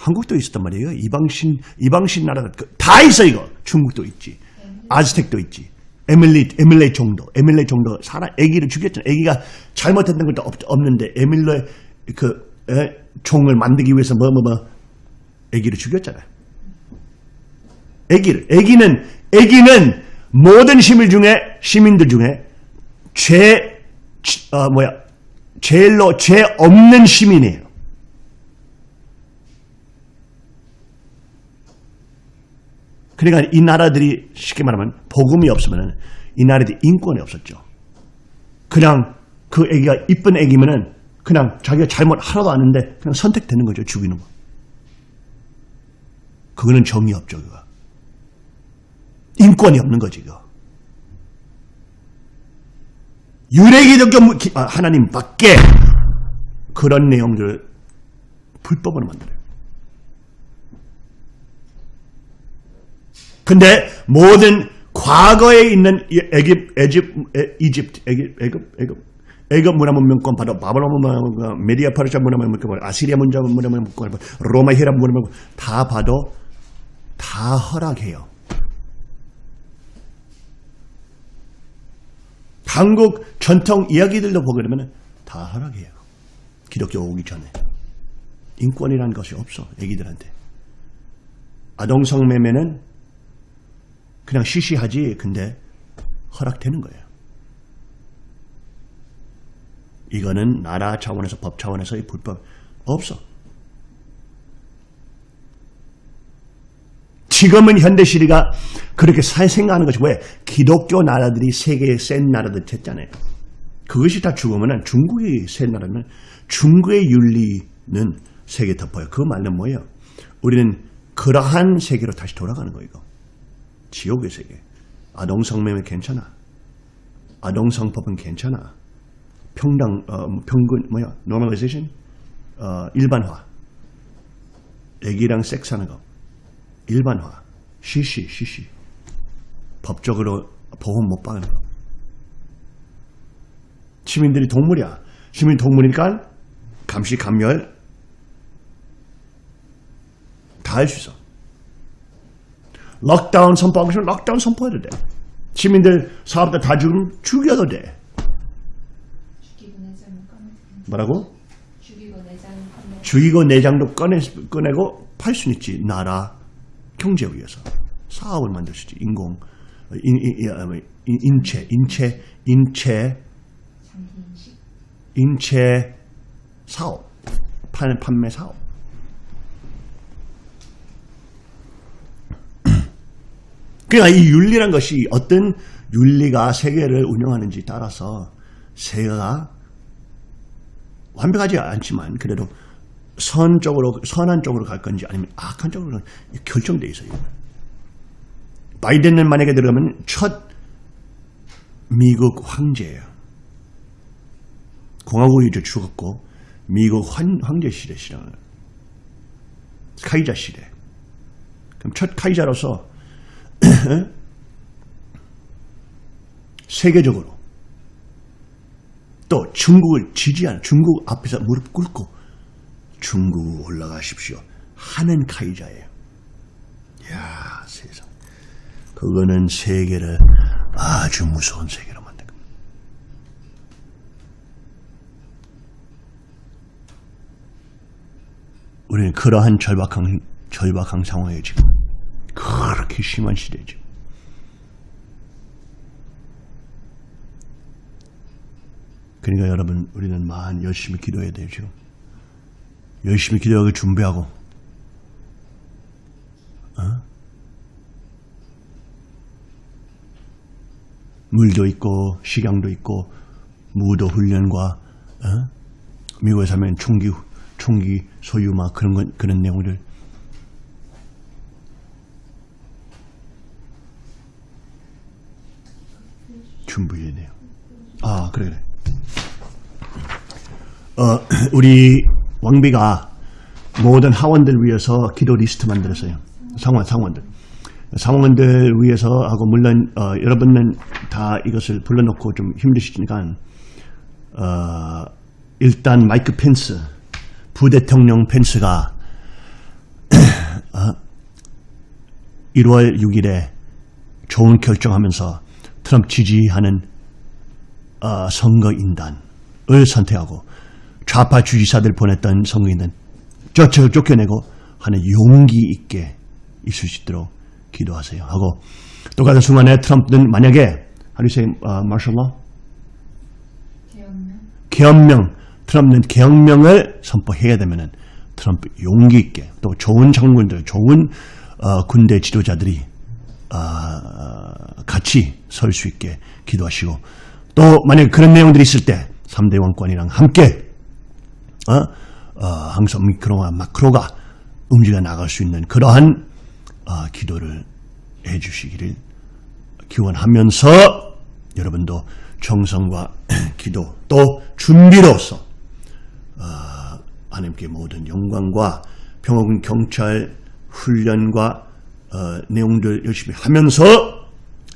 한국도 있었단 말이에요. 이방신 이방신 나라가 그- 다 있어 이거. 중국도 있지. 아즈텍도 있지. 에밀리 에밀레 정도 에밀레 정도 사람 아기를 죽였잖아. 아기가 잘못했던 것도 없, 없는데 에밀레 그 에, 종을 만들기 위해서 뭐 뭐 뭐 아기를 죽였잖아요. 아기를 아기는 아기는 모든 시민 중에 시민들 중에 죄 어, 뭐야 제일로 죄 없는 시민이에요. 그러니까 이 나라들이 쉽게 말하면 복음이 없으면 이 나라들이 인권이 없었죠. 그냥 그 애기가 이쁜 애기면은 그냥 자기가 잘못 하나도 아는데 그냥 선택되는 거죠. 죽이는 거. 그거는 정의 없죠. 그거. 인권이 없는 거지. 그거. 유래기독교 아, 하나님 밖에 그런 내용들을 불법으로 만들어요. 근데 모든 과거에 있는 애집, 에- 이집트, 애굽, 애굽, 애굽, 애굽 문화 문명권 바로 바벨론 문화 문명, 메디아 파르샤 문화 문명권, 아시리아 문화 문명권, 로마 히랍 문화 문명권 다 봐도 다 허락해요. 한국 전통 이야기들도 보게 되면 다 허락해요. 기독교 오기 전에. 인권이라는 것이 없어, 애기들한테. 아동성 매매는 그냥 시시하지, 근데 허락되는 거예요. 이거는 나라 차원에서 법 차원에서의 불법 없어. 지금은 현대 시리가 그렇게 살 생각하는 것이 왜 기독교 나라들이 세계의 센 나라들 됐잖아요. 그것이 다 죽으면 중국이 센 나라면 중국의 윤리는 세계 덮어요. 그 말은 뭐예요? 우리는 그러한 세계로 다시 돌아가는 거예요. 지옥의 세계. 아동성매매 괜찮아. 아동성법은 괜찮아. 평당 어, 평균 뭐야? normalization 어, 일반화. 애기랑 섹스하는 거. 일반화, 시시, 시시. 법적으로 보험 못 받는 거. 시민들이 동물이야. 시민 동물이니까 감시, 감열 다할 수 있어. 럭다운 선포하고 싶으면 럭다운 선포해도 돼. 시민들 사업들 다 죽으면 죽여도 돼. 뭐라고? 죽이고 내장도 꺼내, 꺼내고 팔 수는 있지. 나라, 경제 위해서. 사업을 만들 수 있지. 인공, 인, 인, 인, 인, 인체, 인체, 인체, 인체 사업. 판, 판매 사업. 그러니까 이 윤리란 것이 어떤 윤리가 세계를 운영하는지 따라서 세계가 완벽하지 않지만 그래도 선 쪽으로 선한 쪽으로 갈 건지 아니면 악한 쪽으로 결정돼 있어요. 바이든은 만약에 들어가면 첫 미국 황제예요. 공화국이 이제 죽었고 미국 황, 황제 시대 시작을 카이자 시대. 그럼 첫 카이자로서 세계적으로 또 중국을 지지하는 중국 앞에서 무릎 꿇고 중국 올라가십시오 하는 카이자예요. 야 세상 그거는 세계를 아주 무서운 세계로 만든 겁니다. 우리는 그러한 절박한 절박한 상황에 지금 그렇게 심한 시대죠. 그러니까 여러분 우리는 만 열심히 기도해야 되죠. 열심히 기도하고 준비하고 어? 물도 있고 식량도 있고 무도 훈련과 어? 미국에 살면 총기 총기 소유 막 그런 건 그런 내용들 준비해내요. 아 그래 그래. 어 우리 왕비가 모든 하원들 위해서 기도 리스트 만들었어요. 상원 상원들. 상원들 위해서 하고 물론 어, 여러분은 다 이것을 불러놓고 좀 힘드시니까 어, 일단 마이크 펜스 부대통령 펜스가 어, 1월 6일에 좋은 결정하면서 트럼프 지지하는 어, 선거인단을 선택하고 좌파 주지사들 보냈던 선거인단 쫓아 쫓겨내고 하는 용기 있게 있을 수 있도록 기도하세요. 하고 똑같은 순간에 트럼프는 만약에 uh, martial law? 개혁명 트럼프는 계엄명을 선포해야 되면은 트럼프 용기 있게 또 좋은 장군들 좋은 어, 군대 지도자들이 어, 같이 설 수 있게 기도하시고 또 만약에 그런 내용들이 있을 때 3대 왕권이랑 함께 어? 어, 항상 미크로와 마크로가 움직여 나갈 수 있는 그러한 어, 기도를 해주시기를 기원하면서 여러분도 정성과 기도 또 준비로서 어, 하나님께 모든 영광과 평화군 경찰 훈련과 어, 내용들 열심히 하면서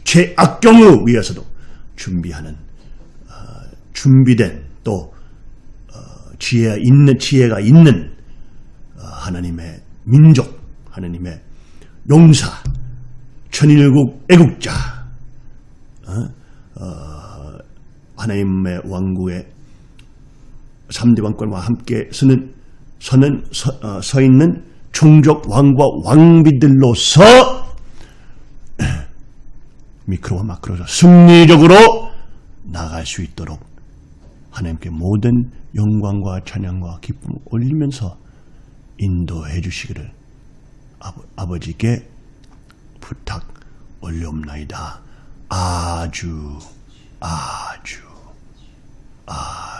최악경우 위해서도 준비하는 어, 준비된 또 어, 지혜가 있는 지혜가 있는 어, 하나님의 민족 하나님의 용사 천일국 애국자 하나님의 왕국의 3대 왕권과 함께 서는, 서는 서, 어, 서 있는 종족 왕과 왕비들로서 미크로와 마크로서 승리적으로 나갈 수 있도록 하나님께 모든 영광과 찬양과 기쁨을 올리면서 인도해 주시기를 아버, 아버지께 부탁 올려옵나이다. 아주 아주 아